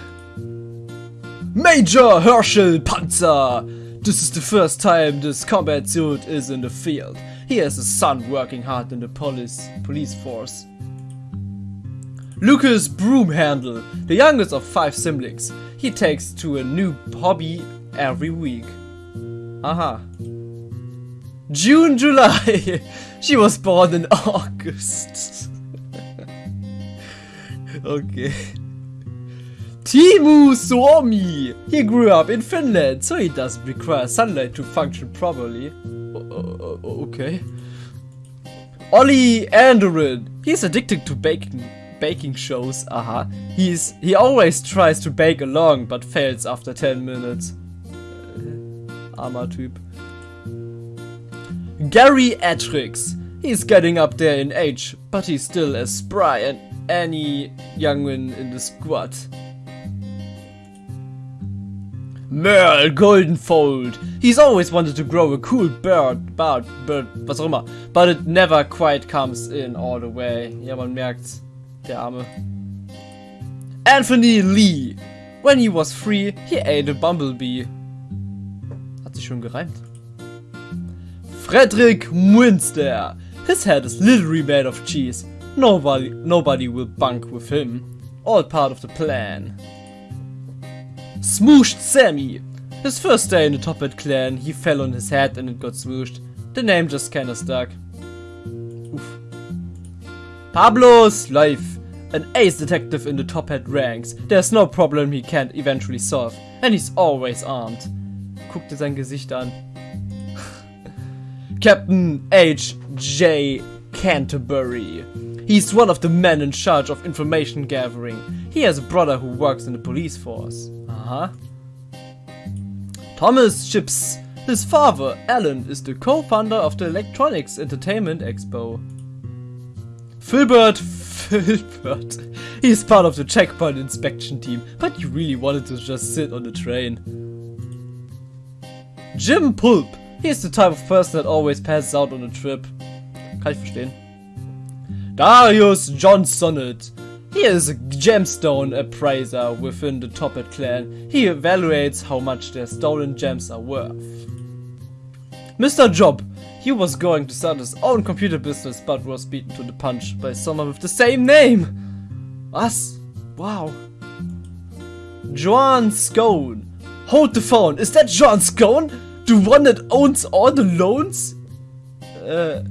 Major Herschel Panzer. This is the first time this combat suit is in the field. He has a son working hard in the police police force. Lucas Broomhandle, the youngest of five siblings. He takes to a new hobby every week. Aha. June, July. she was born in August. okay. Timu Suomi. He grew up in Finland, so he doesn't require sunlight to function properly. O- okay. Ollie Anderin. He's addicted to baking baking shows. Aha. He's he always tries to bake along, but fails after 10 minutes. Uh, äh, armer Typ. Gary Atrix. He's getting up there in age, but he's still as spry as any young'un in the squad. Merle Goldenfold. He's always wanted to grow a cool bird, bird, bird, was auch immer. But it never quite comes in all the way. Ja, man merkt's. Der Arme. Anthony Lee. When he was free, he ate a bumblebee. Hat sich schon gereimt. Frederick Munster. His head is literally made of cheese. Nobody, nobody will bunk with him. All part of the plan. Smooshed Sammy. His first day in the Top Hat clan, he fell on his head and it got smooshed. The name just kinda stuck. Oof. Pablo's life. An ace detective in the Toppat ranks. There's no problem he can't eventually solve. And he's always armed. Guck sein Gesicht an. Captain H.J. Canterbury. He's one of the men in charge of information gathering. He has a brother who works in the police force. Uh-huh. Thomas Chips. His father, Alan, is the co-founder of the Electronics Entertainment Expo. Filbert Filbert. He's part of the checkpoint inspection team, but he really wanted to just sit on the train. Jim Pulp. He's the type of person that always passes out on a trip. Kann ich verstehen. Darius John Sonnet. He is a gemstone appraiser within the Toppat clan. He evaluates how much their stolen gems are worth. Mr. Job. He was going to start his own computer business but was beaten to the punch by someone with the same name. Us? Wow. Joan Scone. Hold the phone. Is that John Scone? The one that owns all the loans? Uh,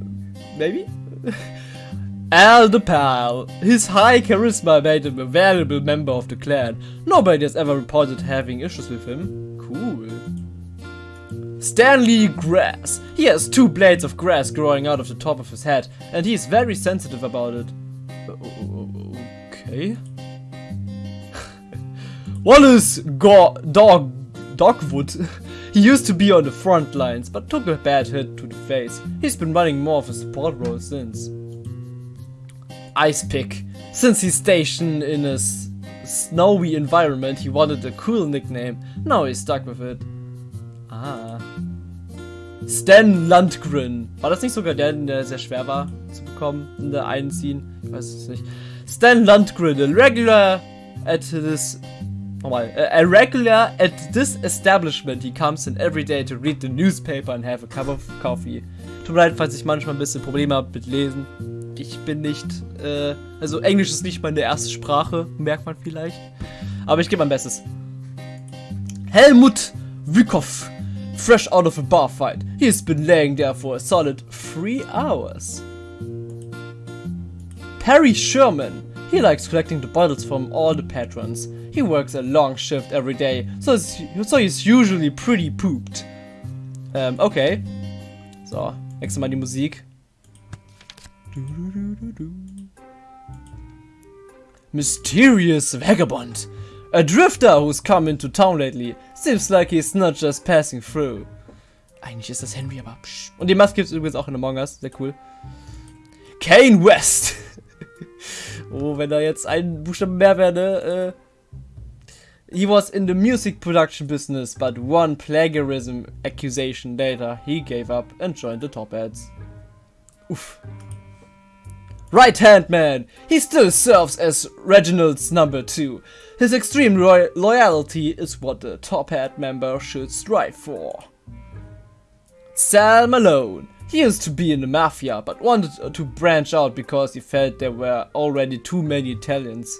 maybe? Al the Pal. His high charisma made him a valuable member of the clan. Nobody has ever reported having issues with him. Cool. Stanley Grass. He has two blades of grass growing out of the top of his head, and he is very sensitive about it. Okay. Wallace Go Dog Dogwood. He used to be on the front lines, but took a bad hit to the face. He's been running more of a support role since. Ice Pick. Since he's stationed in a snowy environment, he wanted a cool nickname. Now he's stuck with it. Ah. Stan Landgren. War das nicht sogar der, der sehr schwer war zu bekommen in der einen Scene? Ich weiß es nicht. Stan Landgren, a regular at this. Nochmal. A regular at this establishment. He comes in every day to read the newspaper and have a cup of coffee. Tut mir leid, falls ich manchmal ein bisschen Probleme habe mit Lesen. ich bin nicht, äh, also Englisch ist nicht meine erste Sprache, merkt man vielleicht. Aber ich gebe mein Bestes. Helmut Wykov, fresh out of a bar fight. He's been laying there for a solid three hours. Perry Sherman, he likes collecting the bottles from all the patrons. He works a long shift every day, so, so he's usually pretty pooped. Ähm, okay. So, nächstes Mal die Musik. Mysterious vagabond. A drifter who's come into town lately. Seems like he's not just passing through. Eigentlich ist das Henry, aber psch. Und die Maske gibt es übrigens auch in Among Us. Sehr cool. Kane West. oh, wenn da jetzt ein Buchstaben mehr wäre, ne? Äh, He was in the music production business, but one plagiarism accusation later, he gave up and joined the top ads. Oof. Right Hand Man! He still serves as Reginald's number two. His extreme loyalty is what the Toppat member should strive for. Sal Malone. He used to be in the mafia, but wanted to branch out because he felt there were already too many Italians.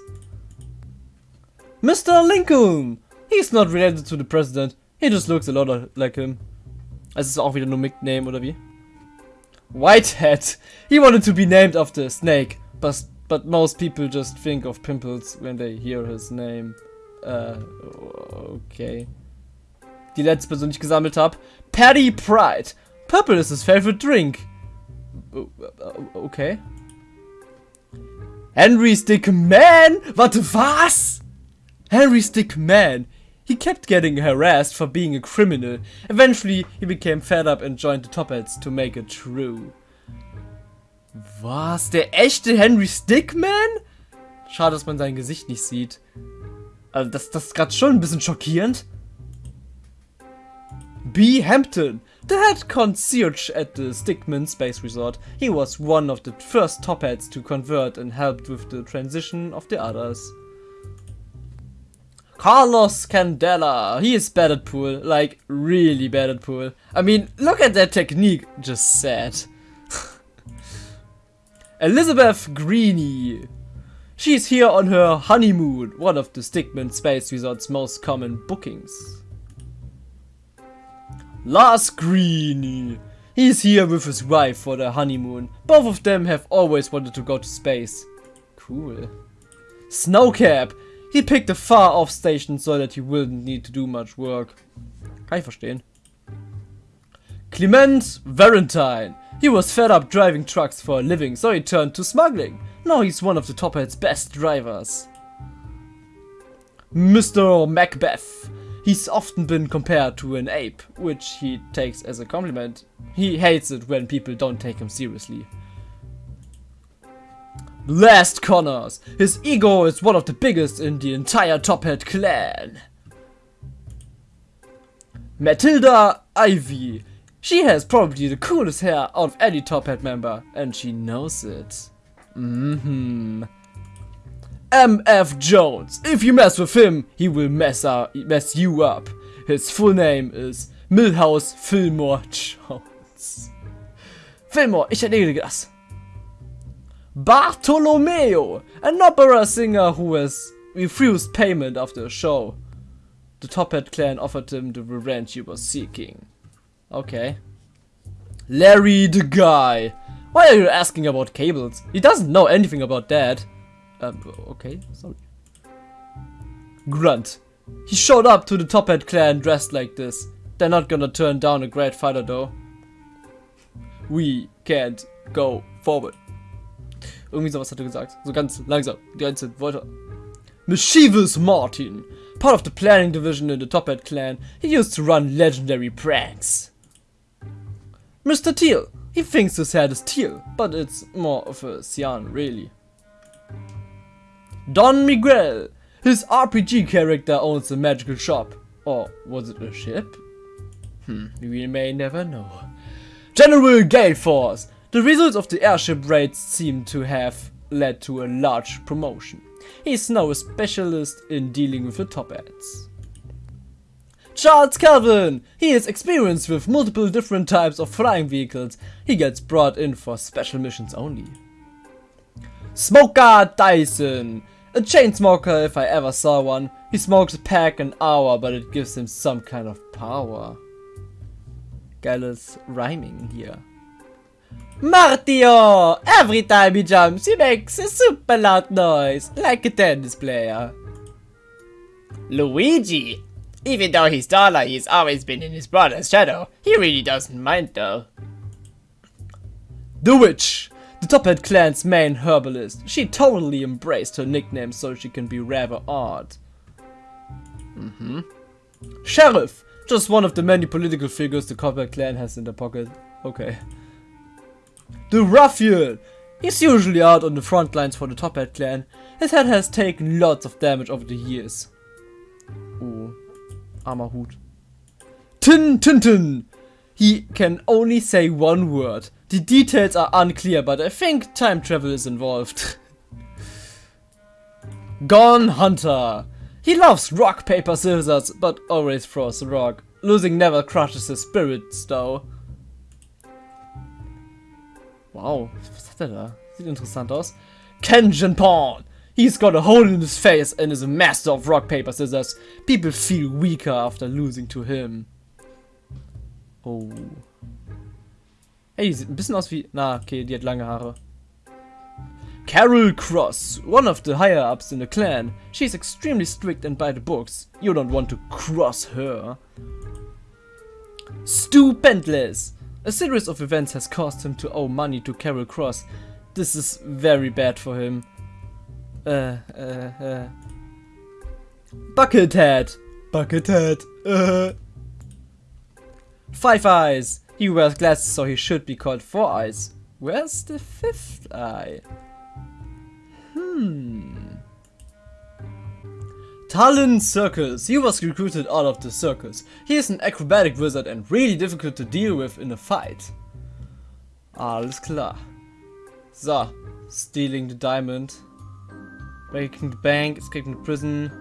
Mr. Lincoln! He's not related to the president. He just looks a lot like him. Es ist auch wieder nur Nickname, oder wie? Whitehead! He wanted to be named after a snake, but, but most people just think of pimples when they hear his name. Äh, okay. Die letzte Person, die ich gesammelt habe. Paddy Pride! Purple is his favorite drink. Oh, oh, oh, okay. Henry Stickmin! What was? Henry Stickmin. He kept getting harassed for being a criminal. Eventually, he became fed up and joined the Toppats to make it true. Was? Der echte Henry Stickman? Schade, dass man sein Gesicht nicht sieht. Also das, das ist gerade schon ein bisschen schockierend. B. Hampton, the head concierge at the Stickman Space Resort. He was one of the first top hats to convert and helped with the transition of the others. Carlos Candela. He is bad at pool. Like, really bad at pool. I mean, look at that technique. Just sad. Elizabeth Greeny. She's here on her honeymoon, one of the Stickmin Space Resort's most common bookings. Lars Greeny. He's here with his wife for their honeymoon. Both of them have always wanted to go to space. Cool. Snowcap. He picked a far off station so that he wouldn't need to do much work. Kann ich verstehen. Clement Valentine. He was fed up driving trucks for a living, so he turned to smuggling. Now he's one of the Toppat's best drivers. Mr. Macbeth. He's often been compared to an ape, which he takes as a compliment. He hates it when people don't take him seriously. Last Connors. His ego is one of the biggest in the entire Toppat clan. Matilda Ivy. She has probably the coolest hair out of any Toppat member, and she knows it. Mm-hmm. MF Jones. If you mess with him, he will mess, up, mess you up. His full name is Milhouse Fillmore Jones. Fillmore, ich erledige das. Bartolomeo, an opera singer who has refused payment after a show. The Toppat clan offered him the revenge he was seeking. Okay. Larry the guy. Why are you asking about cables? He doesn't know anything about that. Um, okay, sorry. Grunt. He showed up to the Toppat clan dressed like this. They're not gonna turn down a great fighter though. We can't go forward. Irgendwie sowas hat er gesagt. So ganz langsam. Die Wörter. Mischievous Martin. Part of the planning division in the Toppat clan, he used to run legendary pranks. Mr. Teal. He thinks his head is teal, but it's more of a cyan, really. Don Miguel. His RPG character owns a magical shop. Or was it a ship? Hmm, we may never know. General Galeforce. The results of the airship raids seem to have led to a large promotion. He is now a specialist in dealing with the Toppats. Charles Calvin! He is experienced with multiple different types of flying vehicles. He gets brought in for special missions only. Smoker Dyson. A chain smoker if I ever saw one. He smokes a pack an hour, but it gives him some kind of power. Geiles Rhyming here. Martio! Every time he jumps, he makes a super loud noise, like a tennis player. Luigi! Even though he's taller, he's always been in his brother's shadow. He really doesn't mind though. The Witch! The Toppat clan's main herbalist. She totally embraced her nickname so she can be rather odd. Mm-hmm. Sheriff! Just one of the many political figures the Toppat clan has in their pocket. Okay. The Ruffian! He's usually out on the front lines for the Toppat clan. His head has taken lots of damage over the years. Oh, armer Hut. Tin Tintin! He can only say one word. The details are unclear, but I think time travel is involved. Gone Hunter! He loves rock, paper, scissors, but always throws rock. Losing never crushes his spirits, though. Wow, was hat er da? Sieht interessant aus. Kenjin! He's got a hole in his face and is a master of rock, paper, scissors. People feel weaker after losing to him. Oh. Hey, sieht ein bisschen aus wie... Na, okay, die hat lange Haare. Carol Cross, one of the higher-ups in the clan. She's extremely strict and by the books. You don't want to cross her. Stupendless! A series of events has caused him to owe money to Carol Cross. This is very bad for him. Uh, uh, uh. Buckethead! Buckethead! Uh. Five Eyes! He wears glasses so he should be called Four Eyes. Where's the fifth eye? Hmm. Talon Circus. He was recruited out of the circus. He is an acrobatic wizard and really difficult to deal with in a fight. Alles klar. So. Stealing the diamond. Breaking the bank, escaping the prison.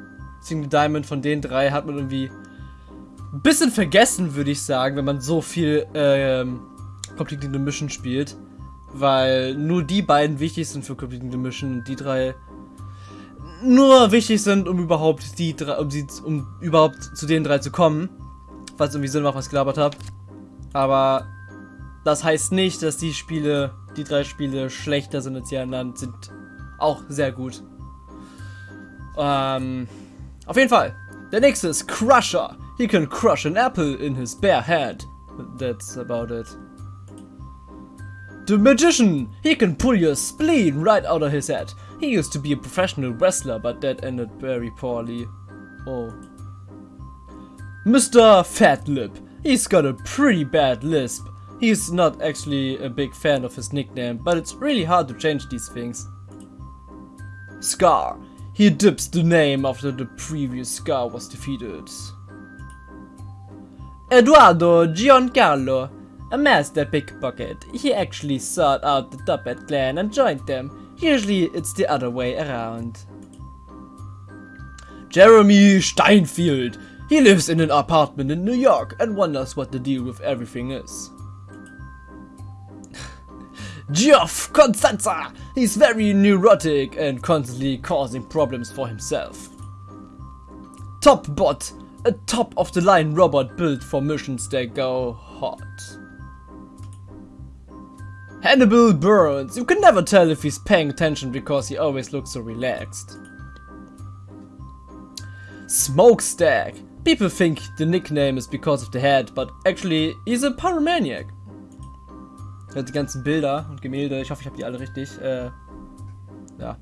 Stealing the diamond. Von den drei hat man irgendwie ein bisschen vergessen, würde ich sagen, wenn man so viel ähm, Complete the Mission spielt. Weil nur die beiden wichtig sind für Complete the Mission und die drei nur wichtig sind, um überhaupt die drei, um, sie, um überhaupt zu den drei zu kommen. Falls irgendwie Sinn macht, was ich gelabert habe. Aber das heißt nicht, dass die Spiele, die drei Spiele schlechter sind als die anderen, sind auch sehr gut. Ähm, auf jeden Fall. Der nächste ist Crusher. He can crush an apple in his bare hand. That's about it. The Magician! He can pull your spleen right out of his head. He used to be a professional wrestler, but that ended very poorly. Oh. Mr. Fat Lip. He's got a pretty bad lisp. He's not actually a big fan of his nickname, but it's really hard to change these things. Scar. He dips the name after the previous Scar was defeated. Eduardo Giancarlo. A master pickpocket. He actually sought out the Toppat clan and joined them. Usually it's the other way around. Jeremy Steinfeld. He lives in an apartment in New York and wonders what the deal with everything is. Geoff Constanza! He's very neurotic and constantly causing problems for himself. TopBot, a top of the line robot built for missions that go hot. Hannibal Burns, you can never tell if he's paying attention because he always looks so relaxed. Smokestack, people think the nickname is because of the head, but actually he's a pyromaniac. Die ganzen Bilder und Gemälde, ich hoffe ich habe die alle richtig. Äh, ja.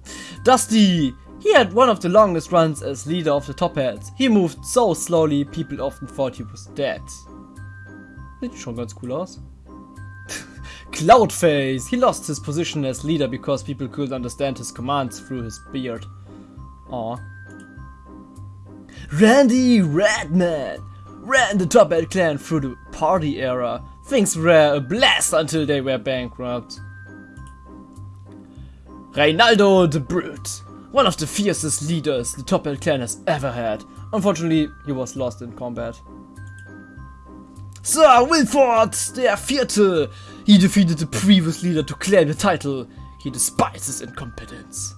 Dusty! He had one of the longest runs as leader of the Top Hats. He moved so slowly, people often thought he was dead. Sieht schon ganz cool aus. Cloudface! He lost his position as leader because people couldn't understand his commands through his beard. Aw. Randy Redman! Ran the Top Hat clan through the party era. Things were a blast until they were bankrupt. Reynaldo the Brute! One of the fiercest leaders the Toppat clan has ever had. Unfortunately, he was lost in combat. Sir Wilford, der Vierte! He defeated the previous leader to claim the title. He despises incompetence.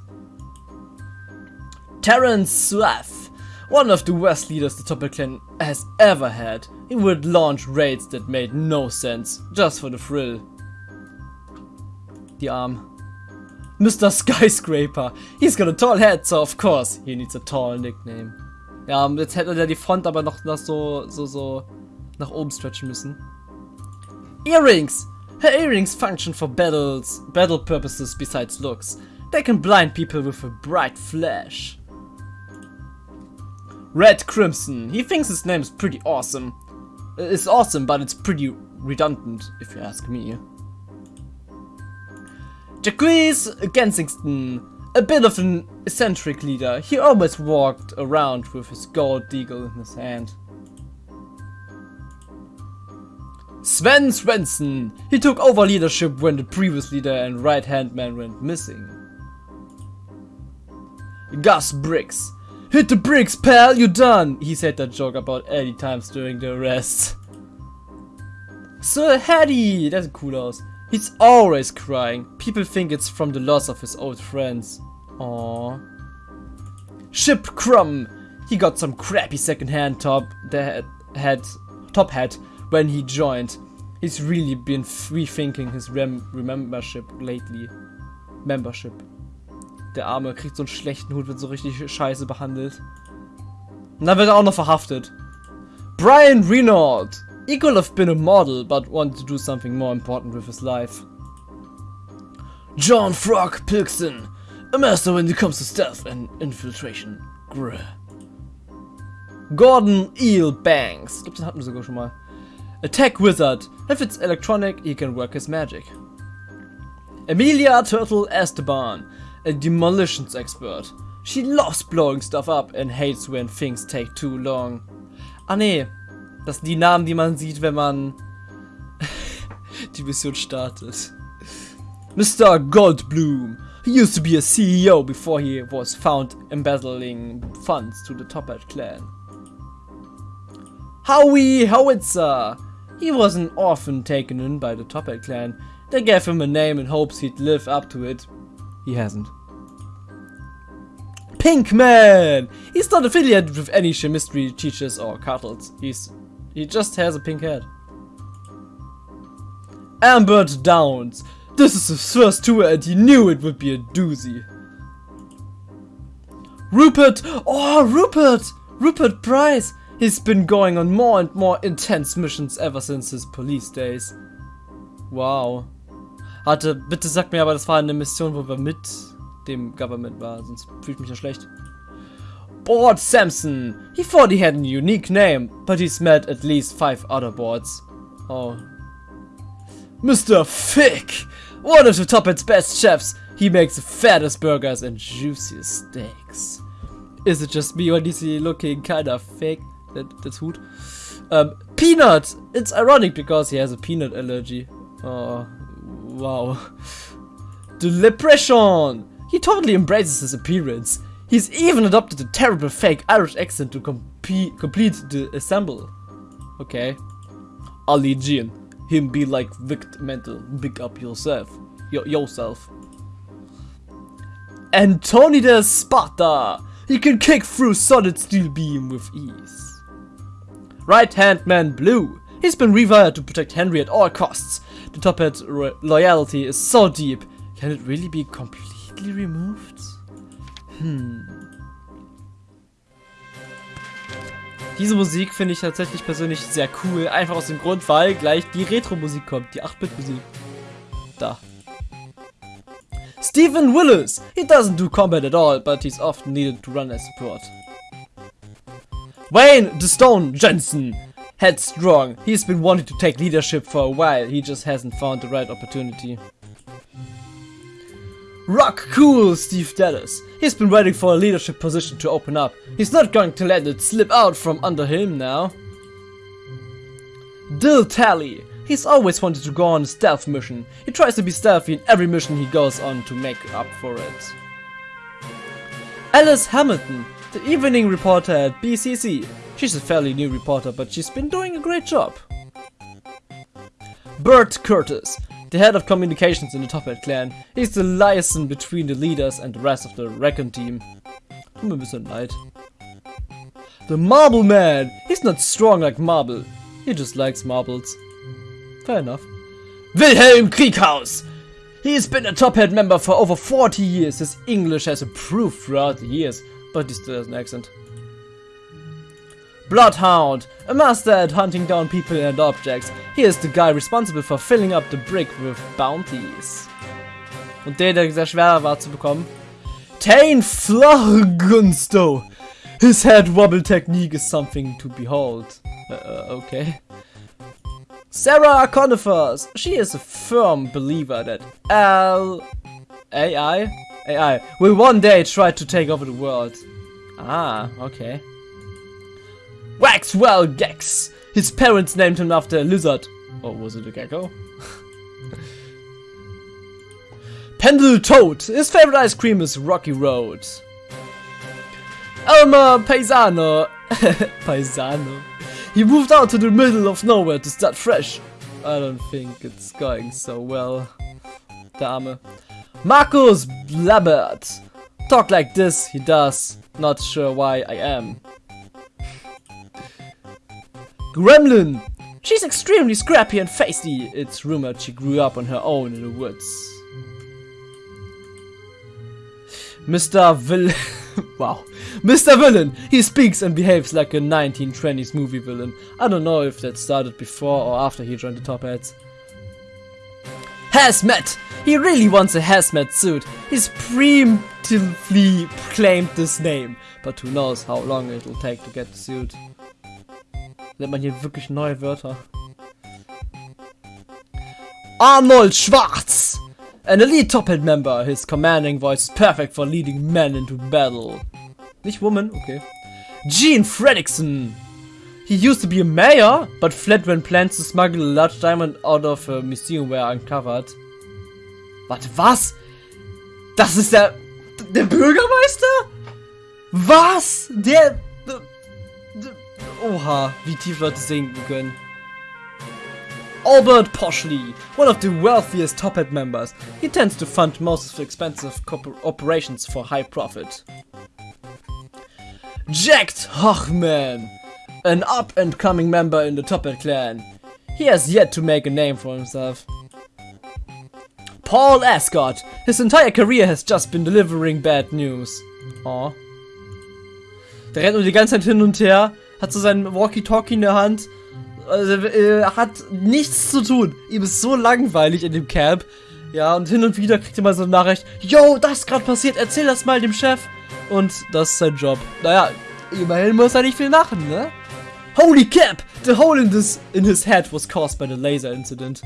Terence Swaff, one of the worst leaders the Topper clan has ever had. He would launch raids that made no sense, just for the thrill. Die Arm. Mr. Skyscraper. He's got a tall head, so of course he needs a tall nickname. Ja, jetzt hätte er die Front aber noch, noch so, so, so nach oben stretchen müssen. Earrings! Her earrings function for battles, battle purposes besides looks. They can blind people with a bright flash. Red Crimson. He thinks his name is pretty awesome. It's awesome, but it's pretty redundant, if you ask me. Jacques Gensington. A bit of an eccentric leader. He always walked around with his gold eagle in his hand. Sven Svensson. He took over leadership when the previous leader and right-hand man went missing. Gus Briggs. Hit the bricks, pal, you're done! He said that joke about 80 times during the arrest. Sir Hattie! That's a cool house. He's always crying. People think it's from the loss of his old friends. Aww. Ship Crumb! He got some crappy second-hand top that had top hat when he joined. He's really been rethinking his rem membership lately. Membership. Der Arme kriegt so einen schlechten Hut, wird so richtig scheiße behandelt. Und dann wird er auch noch verhaftet. Brian Renault. He could have been a model, but wanted to do something more important with his life. John Frog Pilkson. A master when it comes to stealth and infiltration. Grr. Gordon Eel Banks. Ich glaube, den hatten wir sogar schon mal. A tech wizard. If it's electronic, he can work his magic. Emilia Turtle Esteban. A demolitions expert. She loves blowing stuff up and hates when things take too long. Ah nee, das sind die Namen, die man sieht, wenn man die Mission startet. Mr. Goldblum. He used to be a CEO before he was found embezzling funds to the Toppat clan. Howie Howitzer. He was an orphan taken in by the Toppat clan. They gave him a name in hopes he'd live up to it. He hasn't. Pinkman! He's not affiliated with any chemistry teachers or cartels. He's he just has a pink head. Ambert Downs. This is his first tour and he knew it would be a doozy. Rupert! Oh, Rupert! Rupert Price! He's been going on more and more intense missions ever since his police days. Wow. Hatte, bitte sag mir aber, das war eine Mission, wo wir mit dem Government waren, sonst fühlt mich ja schlecht. Board Samson. He thought he had a unique name, but he's met at least five other boards. Oh. Mr. Fick! One of the top its best chefs. He makes the fattest burgers and juiciest steaks. Is it just me or is he looking kinda fake? That, that's hoot. Um, peanut! It's ironic because he has a peanut allergy. Oh, wow. The Leprechaun! He totally embraces his appearance. He's even adopted a terrible fake Irish accent to complete the assemble. Okay. Ali Jean. Him be like Vict Mental. Big up yourself. Y yourself. the Sparta. He can kick through solid steel beam with ease. Right hand man Blue. He's been rewired to protect Henry at all costs. The top hat loyalty is so deep. Can it really be completely removed? Hm. Diese Musik finde ich tatsächlich persönlich sehr cool. Einfach aus dem Grund, weil gleich die Retro-Musik kommt. Die 8-Bit-Musik. Da. Stephen Willis! He doesn't do combat at all, but he's often needed to run as support. Wayne the Stone Jensen! Headstrong. He's been wanting to take leadership for a while. He just hasn't found the right opportunity. Rock cool Steve Dallas. He's been waiting for a leadership position to open up. He's not going to let it slip out from under him now. Dill Tally. He's always wanted to go on a stealth mission. He tries to be stealthy in every mission he goes on to make up for it. Alice Hamilton, the evening reporter at BCC. She's a fairly new reporter, but she's been doing a great job. Bert Curtis, the head of communications in the Toppat clan. is the liaison between the leaders and the rest of the Recon team. Ein bisschen leid. The Marble Man! He's not strong like Marble. He just likes marbles. Fair enough. Wilhelm Krieghaus! He's been a Toppat member for over 40 years. His English has improved throughout the years, but he still has an accent. Bloodhound, a master at hunting down people and objects. He is the guy responsible for filling up the brick with bounties. Und der, der sehr schwer war zu bekommen. Tane Florgunsto. His head wobble technique is something to behold. Uh, uh, okay. Sarah Conifers. She is a firm believer that L AI AI will one day try to take over the world. Ah, okay. Waxwell Gex. His parents named him after a lizard. Or was it a gecko? Pendle Toad. His favorite ice cream is Rocky Road. Elmer Paisano. Paisano. He moved out to the middle of nowhere to start fresh. I don't think it's going so well. Dame. Marcus Blabbert. Talk like this, he does. Not sure why I am. Gremlin! She's extremely scrappy and feisty. It's rumored she grew up on her own in the woods. Mr. Vill... wow. Mr. Villain! He speaks and behaves like a 1920s movie villain. I don't know if that started before or after he joined the Toppats. Hazmat! He really wants a hazmat suit. He's preemptively claimed this name. But who knows how long it'll take to get the suit. Lernt man hier wirklich neue Wörter. Arnold Schwarz! An elite top hat member, his commanding voice is perfect for leading men into battle. Nicht woman, okay. Gene Fredrickson! He used to be a mayor, but fled when plans to smuggle a large diamond out of a museum were uncovered. Warte, was? Das ist der... der Bürgermeister? Was? Der... Oha, wie tief Leute sinken können. Albert Poshley, one of the wealthiest Top Hat members. He tends to fund most of expensive operations for high profit. Jacked Hochman, an up-and-coming member in the Top Hat clan. He has yet to make a name for himself. Paul Ascot, his entire career has just been delivering bad news. Aw. Der rennt nur die ganze Zeit hin und her, hat so sein Walkie-Talkie in der Hand. Also, äh, hat nichts zu tun. Ihm ist so langweilig in dem Camp. Ja, und hin und wieder kriegt er mal so eine Nachricht. Yo, das ist gerade passiert, erzähl das mal dem Chef. Und das ist sein Job. Naja, immerhin muss er nicht viel machen, ne? Holy cap! The hole in this in his head was caused by the laser incident.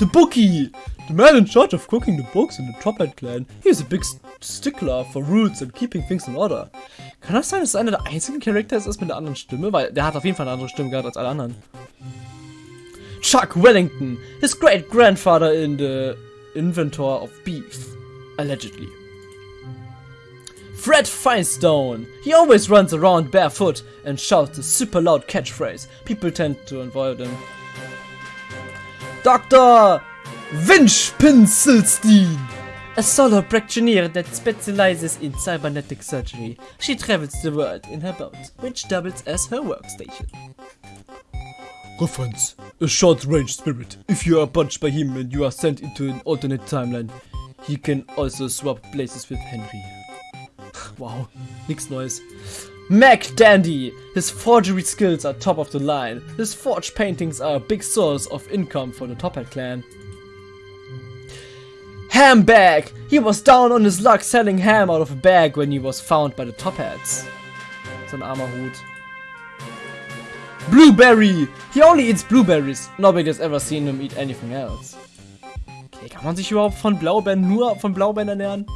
The bookie! The man in charge of cooking the books in the Top Hat clan. He is a big stickler for rules and keeping things in order. Kann das sein, dass es einer der einzigen Characters ist mit einer anderen Stimme? Weil der hat auf jeden Fall eine andere Stimme gehabt als alle anderen. Chuck Wellington, his great grandfather in the inventor of beef, allegedly. Fred Firestone, he always runs around barefoot and shouts a super loud catchphrase. People tend to avoid him. Dr. Winch Pinselstein, a solo practitioner that specializes in cybernetic surgery. She travels the world in her boat, which doubles as her workstation. Reference. A short-range spirit. If you are punched by him and you are sent into an alternate timeline, he can also swap places with Henry. wow, nix Neues. Mac Dandy! His forgery skills are top of the line. His forged paintings are a big source of income for the Toppat clan. Ham Bag! He was down on his luck selling ham out of a bag when he was found by the Toppats. So ein armer. Blueberry! He only eats blueberries. Nobody has ever seen him eat anything else. Okay, kann man sich überhaupt von Blaubeeren nur von Blaubeeren ernähren?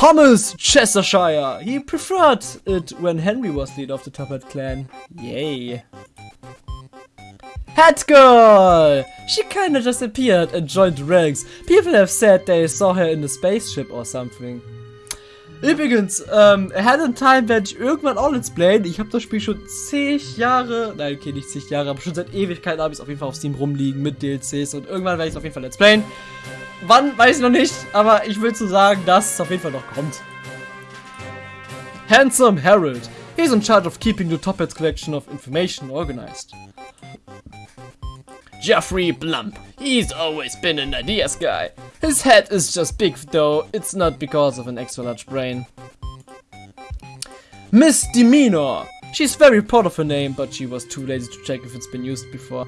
Thomas Cheshire! He preferred it when Henry was leader of the Top Hat clan. Yay. Hat Girl! She kinda just appeared and joined the ranks. People have said they saw her in a spaceship or something. Übrigens, ähm, Hand in Time werde ich irgendwann auch let's playen. Ich habe das Spiel schon zig Jahre, nein, okay, nicht zig Jahre, aber schon seit Ewigkeiten habe ich es auf jeden Fall auf Steam rumliegen mit DLCs und irgendwann werde ich es auf jeden Fall let's playen. Wann, weiß ich noch nicht, aber ich will zu sagen, dass es auf jeden Fall noch kommt. Handsome Harold. He's in charge of keeping the Top Hats collection of information organized. Jeffrey Blump. He's always been an ideas guy. His head is just big though, it's not because of an extra large brain. Miss Demeanor. She's very proud of her name, but she was too lazy to check if it's been used before.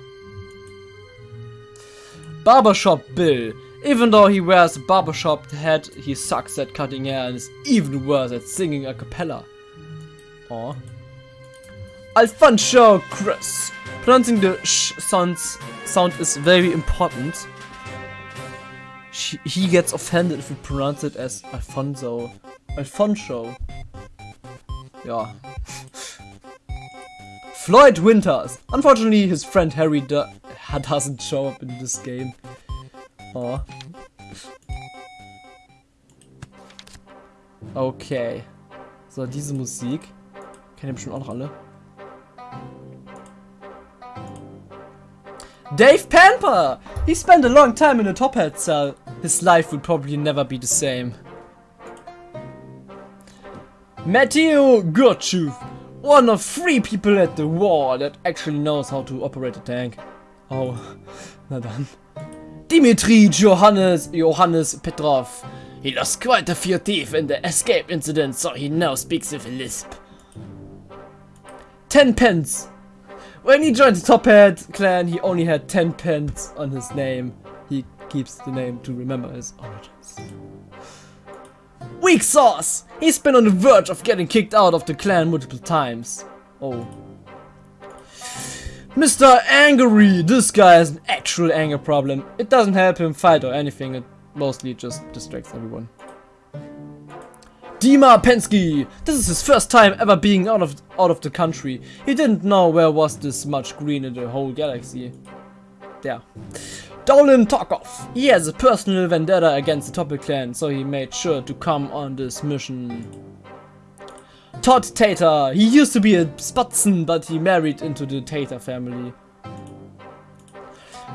Barbershop Bill. Even though he wears a barbershop hat, he sucks at cutting hair and is even worse at singing a cappella. Aw. Alfonso Chris. Pronouncing the sh sounds sound is very important. She, he gets offended if we pronounce it as Alfonso. Alfonso. Ja. Floyd Winters. Unfortunately, his friend Harry do doesn't show up in this game. Oh. Okay. So, diese Musik. Kennen ihr bestimmt auch noch alle. Dave Pamper! He spent a long time in a top hat cell. His life will probably never be the same. Matteo Gurchuv, one of three people at the war that actually knows how to operate a tank. Oh, na dann. Dimitri Johannes Johannes Petrov. He lost quite a few teeth in the escape incident, so he now speaks with a lisp. Ten pence. When he joined the Toppat clan, he only had 10 pence on his name. He keeps the name to remember his origins. Weak sauce! He's been on the verge of getting kicked out of the clan multiple times. Oh. Mr. Angry! This guy has an actual anger problem. It doesn't help him fight or anything, it mostly just distracts everyone. Dima Pensky! This is his first time ever being out of out of the country. He didn't know where was this much green in the whole galaxy. Yeah. Dolan Tarkov. He has a personal vendetta against the Toppat clan, so he made sure to come on this mission. Todd Tater. He used to be a Spatzen, but he married into the Tater family.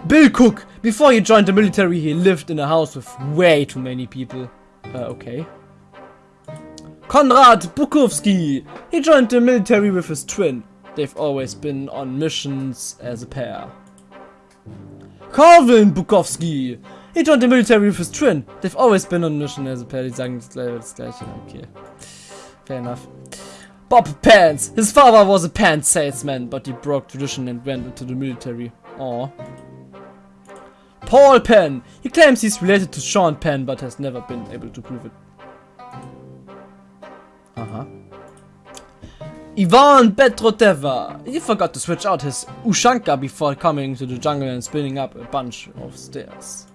Bill Cook. Before he joined the military, he lived in a house with way too many people. Uh, okay. Konrad Bukowski. He joined the military with his twin. They've always been on missions as a pair. Calvin Bukowski. He joined the military with his twin. They've always been on mission as a pair. Die sagen. Das gleiche. Okay. Fair enough. Bob Pants. His father was a pants salesman, but he broke tradition and went into the military. Aww. Paul Penn. He claims he's related to Sean Penn, but has never been able to prove it. Uh-huh. Ivan Petroteva. He forgot to switch out his Ushanka before coming to the jungle and spinning up a bunch of stairs.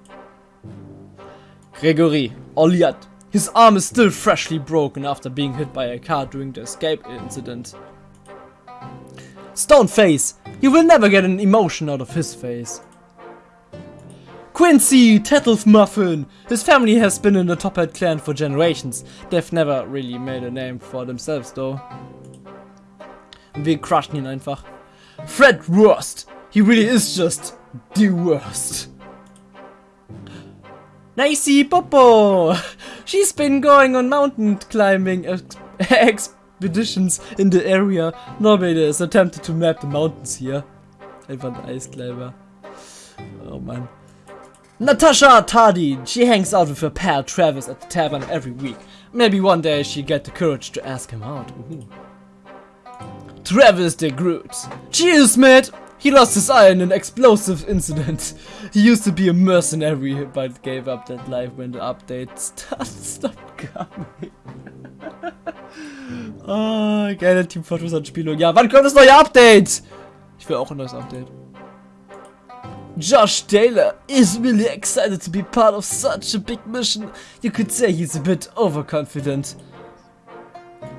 Gregory Oliat. His arm is still freshly broken after being hit by a car during the escape incident. Stoneface. You will never get an emotion out of his face. Quincy Tattles Muffin. His family has been in the Toppat clan for generations. They've never really made a name for themselves though. Wir crushen ihn einfach. Fred Worst. He really is just the worst. Nicey Popo. She's been going on mountain climbing ex expeditions in the area. Nobody has attempted to map the mountains here. Einfach ein Eiskleiber. Oh man. Natasha Tardy. She hangs out with her pal Travis at the tavern every week. Maybe one day she'll get the courage to ask him out. Ooh. Travis the Groot. Cheers, mate! He lost his eye in an explosive incident. He used to be a mercenary, but gave up that life when the update stopped coming. oh, geile Team Fortress Anspielung. Ja, wann kommt das neue Update? Ich will auch ein neues Update. Josh Taylor is really excited to be part of such a big mission. You could say he's a bit overconfident.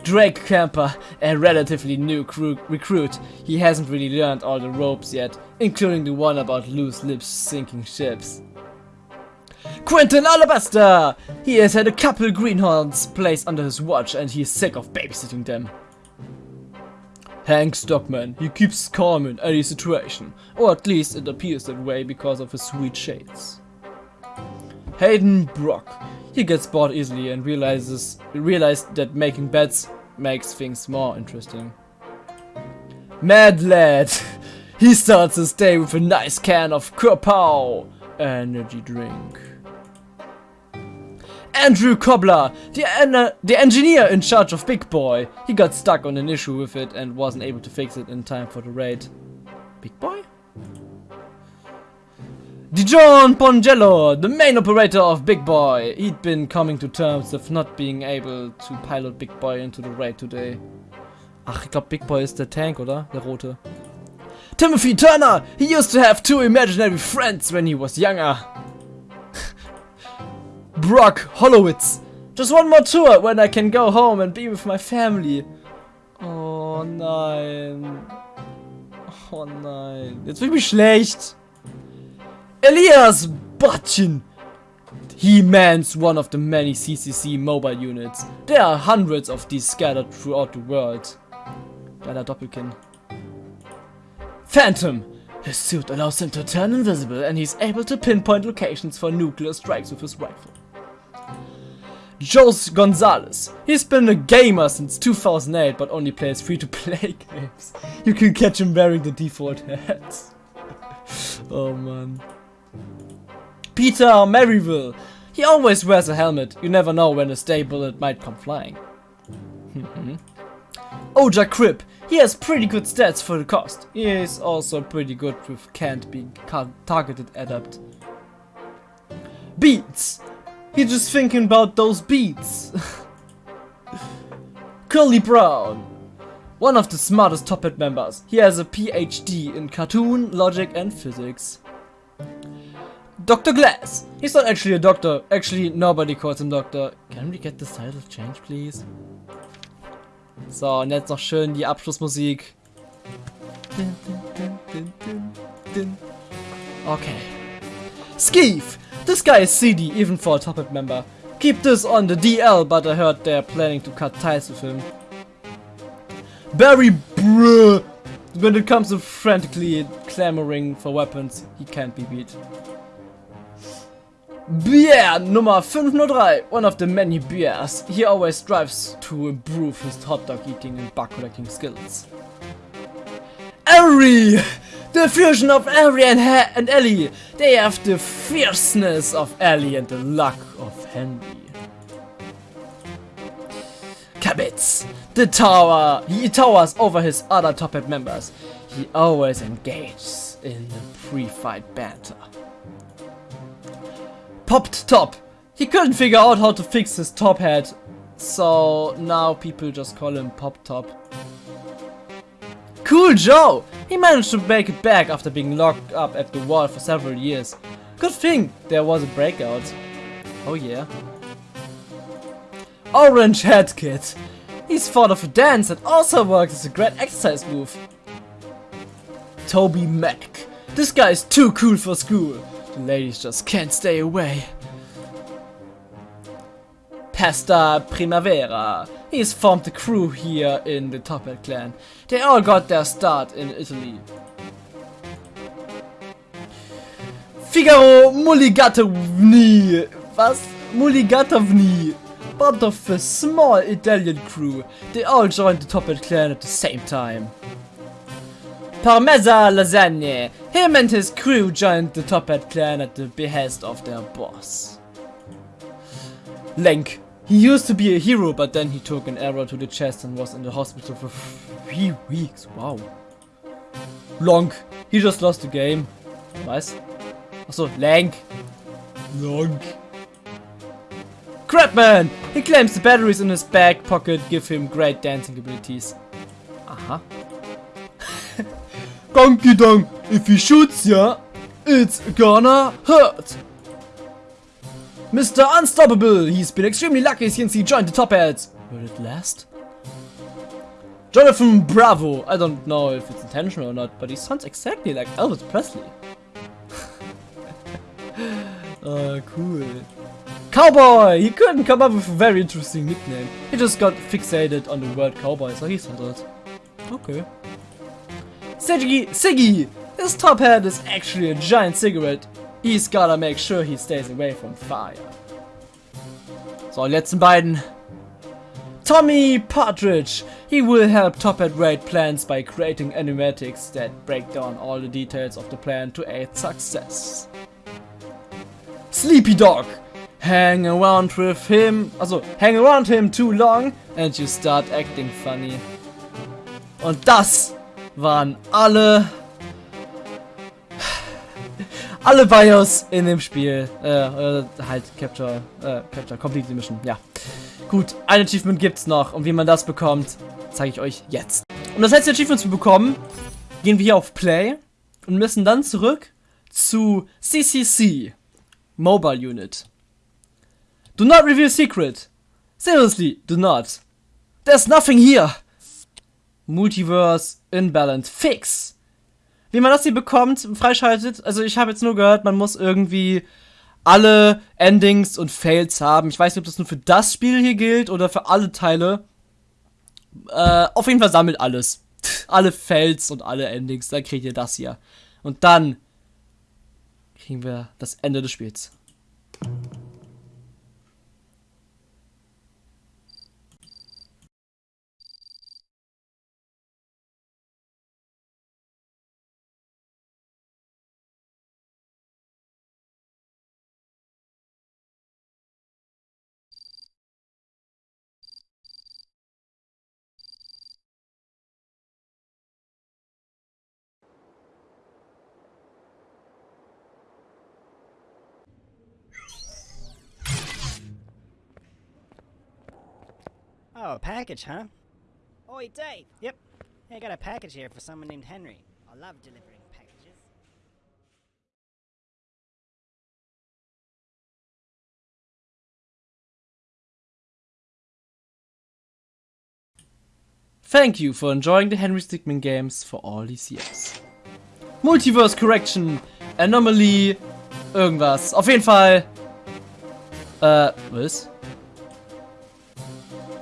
Drake Camper, a relatively new recruit. He hasn't really learned all the ropes yet, including the one about loose lips sinking ships. Quentin Alabaster! He has had a couple greenhorns placed under his watch and he's sick of babysitting them. Hank Stockman, he keeps calm in any situation, or at least it appears that way because of his sweet shades. Hayden Brock, he gets bored easily and realizes realized that making bets makes things more interesting. Mad Lad, he starts his day with a nice can of Kurpau energy drink. Andrew Cobbler, the, en- the engineer in charge of Big Boy. He got stuck on an issue with it and wasn't able to fix it in time for the raid. Big Boy? Dijon Pongello, the main operator of Big Boy. He'd been coming to terms with not being able to pilot Big Boy into the raid today. Ach, ich glaube Big Boy ist der Tank, oder? Der rote. Timothy Turner! He used to have two imaginary friends when he was younger. Brock Hollowitz. Just one more tour when I can go home and be with my family. Oh nein. Oh nein. Jetzt wird mich schlecht. Elias Butchin! He mans one of the many CCC mobile units. There are hundreds of these scattered throughout the world. Geiler Doppelkinn. Phantom. His suit allows him to turn invisible and he's able to pinpoint locations for nuclear strikes with his rifle. Jose Gonzalez. He's been a gamer since 2008 but only plays free-to-play games. You can catch him wearing the default hat. oh man. Peter Maryville. He always wears a helmet. You never know when a stray bullet might come flying. Oja Crip. He has pretty good stats for the cost. He is also pretty good with can't be targeted adept. Beats. He's just thinking about those beats. Curly Brown. One of the smartest Toppat members. He has a PhD in cartoon, logic and physics. Dr. Glass. He's not actually a doctor. Actually, nobody calls him doctor. Can we get this title changed, please? So, und jetzt noch schön die Abschlussmusik. Okay. Skeef! This guy is seedy, even for a Toppat member. Keep this on the DL, but I heard they're planning to cut ties with him. Barry Bruh! When it comes to frantically clamoring for weapons, he can't be beat. Beer Nummer 503, one of the many beers. He always strives to improve his hot dog eating and bug collecting skills. Ari! The fusion of Ari and, ha and Ellie. They have the fierceness of Ellie and the luck of Henry. Kabitz! The tower! He towers over his other Top members. He always engages in the pre-fight banter. Popped Top! He couldn't figure out how to fix his top hat, so now people just call him Pop Top. Cool Joe! He managed to make it back after being locked up at the wall for several years. Good thing there was a breakout. Oh yeah. Orange Head Kid. He's fond of a dance and also works as a great exercise move. Toby Mac. This guy is too cool for school. The ladies just can't stay away. Pasta Primavera. He's formed the crew here in the Top clan. They all got their start in Italy. Figaro Mulligatovny. Was? Mulligatovny. Part of a small Italian crew. They all joined the Top clan at the same time. Parmesa Lasagne. Him and his crew joined the Toppat clan at the behest of their boss. Lenk. He used to be a hero, but then he took an arrow to the chest and was in the hospital for three weeks. Wow. Long. He just lost the game. Was? Achso, Lank. Long. Crapman! He claims the batteries in his back pocket give him great dancing abilities. Aha. Donkey Dong, if he shoots ya, it's gonna hurt. Mr. Unstoppable, he's been extremely lucky since he joined the Toppats. Will it last? Jonathan Bravo, I don't know if it's intentional or not, but he sounds exactly like Elvis Presley. Uh, cool. Cowboy! He couldn't come up with a very interesting nickname. He just got fixated on the word cowboy, so he settled. Okay. Siggy! Siggy! His top hat is actually a giant cigarette. He's gotta make sure he stays away from fire. So, letzten beiden. Tommy Partridge. He will help Toppat raid plans by creating animatics that break down all the details of the plan to aid success. Sleepy Dog. Hang around with him, also hang around him too long and you start acting funny. Und das waren alle alle BIOS in dem Spiel. Äh, äh, halt Capture, äh, Capture Complete Mission, ja. Gut, ein Achievement gibt's noch und wie man das bekommt, zeige ich euch jetzt. Um das letzte Achievement zu bekommen, gehen wir hier auf Play und müssen dann zurück zu CCC, Mobile Unit. Do not reveal secret. Seriously, do not. There's nothing here. Multiverse Imbalance Fix. Wie man das hier bekommt, freischaltet, also ich habe jetzt nur gehört, man muss irgendwie alle Endings und Fails haben. Ich weiß nicht, ob das nur für das Spiel hier gilt oder für alle Teile. Äh, auf jeden Fall sammelt alles. alle Fails und alle Endings, dann kriegt ihr das hier. Und dann kriegen wir das Ende des Spiels. Package, huh? Oi, Dave! Yep. Hey, I got a package here for someone named Henry. I love delivering packages. Thank you for enjoying the Henry Stickmin games for all these years. Multiverse Correction, Anomaly, irgendwas. Auf jeden Fall. Äh, was?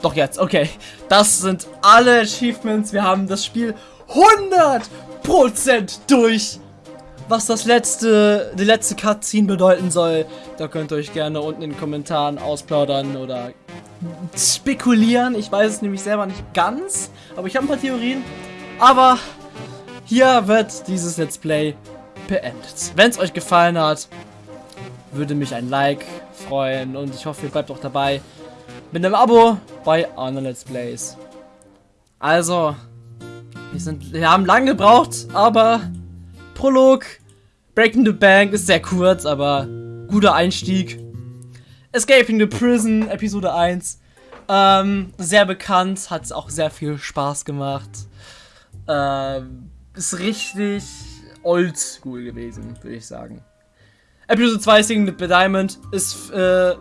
Doch jetzt, okay. Das sind alle Achievements. Wir haben das Spiel 100% durch. Was das letzte, die letzte Cutscene bedeuten soll, da könnt ihr euch gerne unten in den Kommentaren ausplaudern oder spekulieren. Ich weiß es nämlich selber nicht ganz, aber ich habe ein paar Theorien. Aber hier wird dieses Let's Play beendet. Wenn es euch gefallen hat, würde mich ein Like freuen und ich hoffe, ihr bleibt auch dabei mit einem Abo bei anderen Let's Plays. Also, wir, sind, wir haben lange gebraucht, aber Prolog, Breaking the Bank ist sehr kurz, aber guter Einstieg. Escaping the Prison, Episode 1. Ähm, sehr bekannt, hat auch sehr viel Spaß gemacht. Ähm, ist richtig oldschool gewesen, würde ich sagen. Episode 2 Singing the Diamond ist, äh,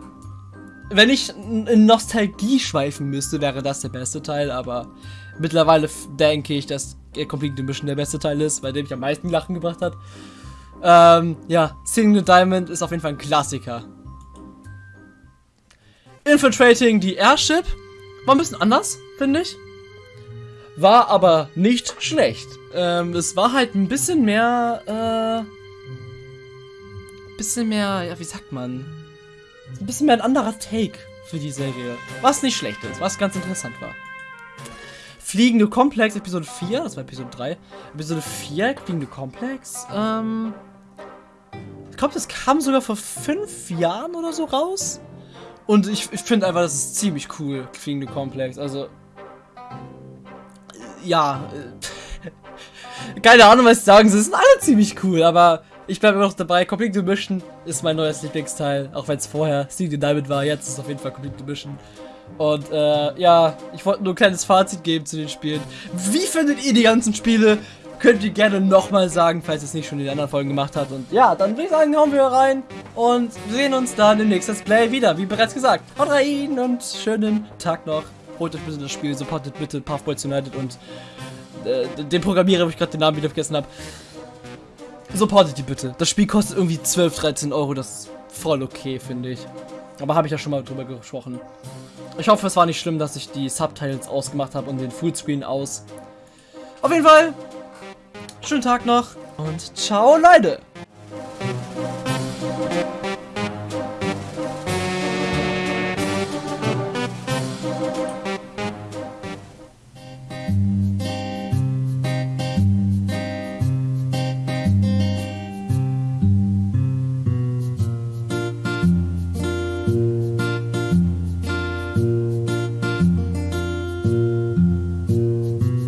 wenn ich in Nostalgie schweifen müsste, wäre das der beste Teil, aber mittlerweile denke ich, dass Complete Mission der beste Teil ist, bei dem ich am meisten Lachen gebracht hat. Ähm, ja, Singing the Diamond ist auf jeden Fall ein Klassiker. Infiltrating the Airship war ein bisschen anders, finde ich. War aber nicht schlecht. Ähm, es war halt ein bisschen mehr, äh, bisschen mehr, ja, wie sagt man? Ein bisschen mehr ein anderer Take für die Serie. Was nicht schlecht ist, was ganz interessant war. Fliegende Komplex, Episode 4, das war Episode 3. Episode 4, Fliegende Komplex, ähm. Ich glaube, das kam sogar vor fünf Jahren oder so raus. Und ich, ich finde einfach, das ist ziemlich cool, Fliegende Komplex. Also. Ja. Äh, keine Ahnung, was ich sagen soll. Sind alle ziemlich cool, aber ich bleibe immer noch dabei. Complete Mission ist mein neues Lieblingsteil. Auch wenn es vorher Steve Diamond war. Jetzt ist es auf jeden Fall Complete Mission. Und äh, ja, ich wollte nur ein kleines Fazit geben zu den Spielen. Wie findet ihr die ganzen Spiele? Könnt ihr gerne nochmal sagen, falls ihr es nicht schon in den anderen Folgen gemacht habt. Und ja, dann würde ich sagen, hauen wir rein. Und sehen uns dann im nächsten Play wieder. Wie bereits gesagt. Haut rein und schönen Tag noch. Holt euch bitte das Spiel. Supportet bitte Puffboys United und äh, den Programmierer, wo ich gerade den Namen wieder vergessen habe. Supportet die bitte. Das Spiel kostet irgendwie 12, 13 Euro. Das voll okay, finde ich. Aber habe ich ja schon mal drüber gesprochen. Ich hoffe, es war nicht schlimm, dass ich die Subtitles ausgemacht habe und den Fullscreen aus. Auf jeden Fall, schönen Tag noch und ciao, Leute!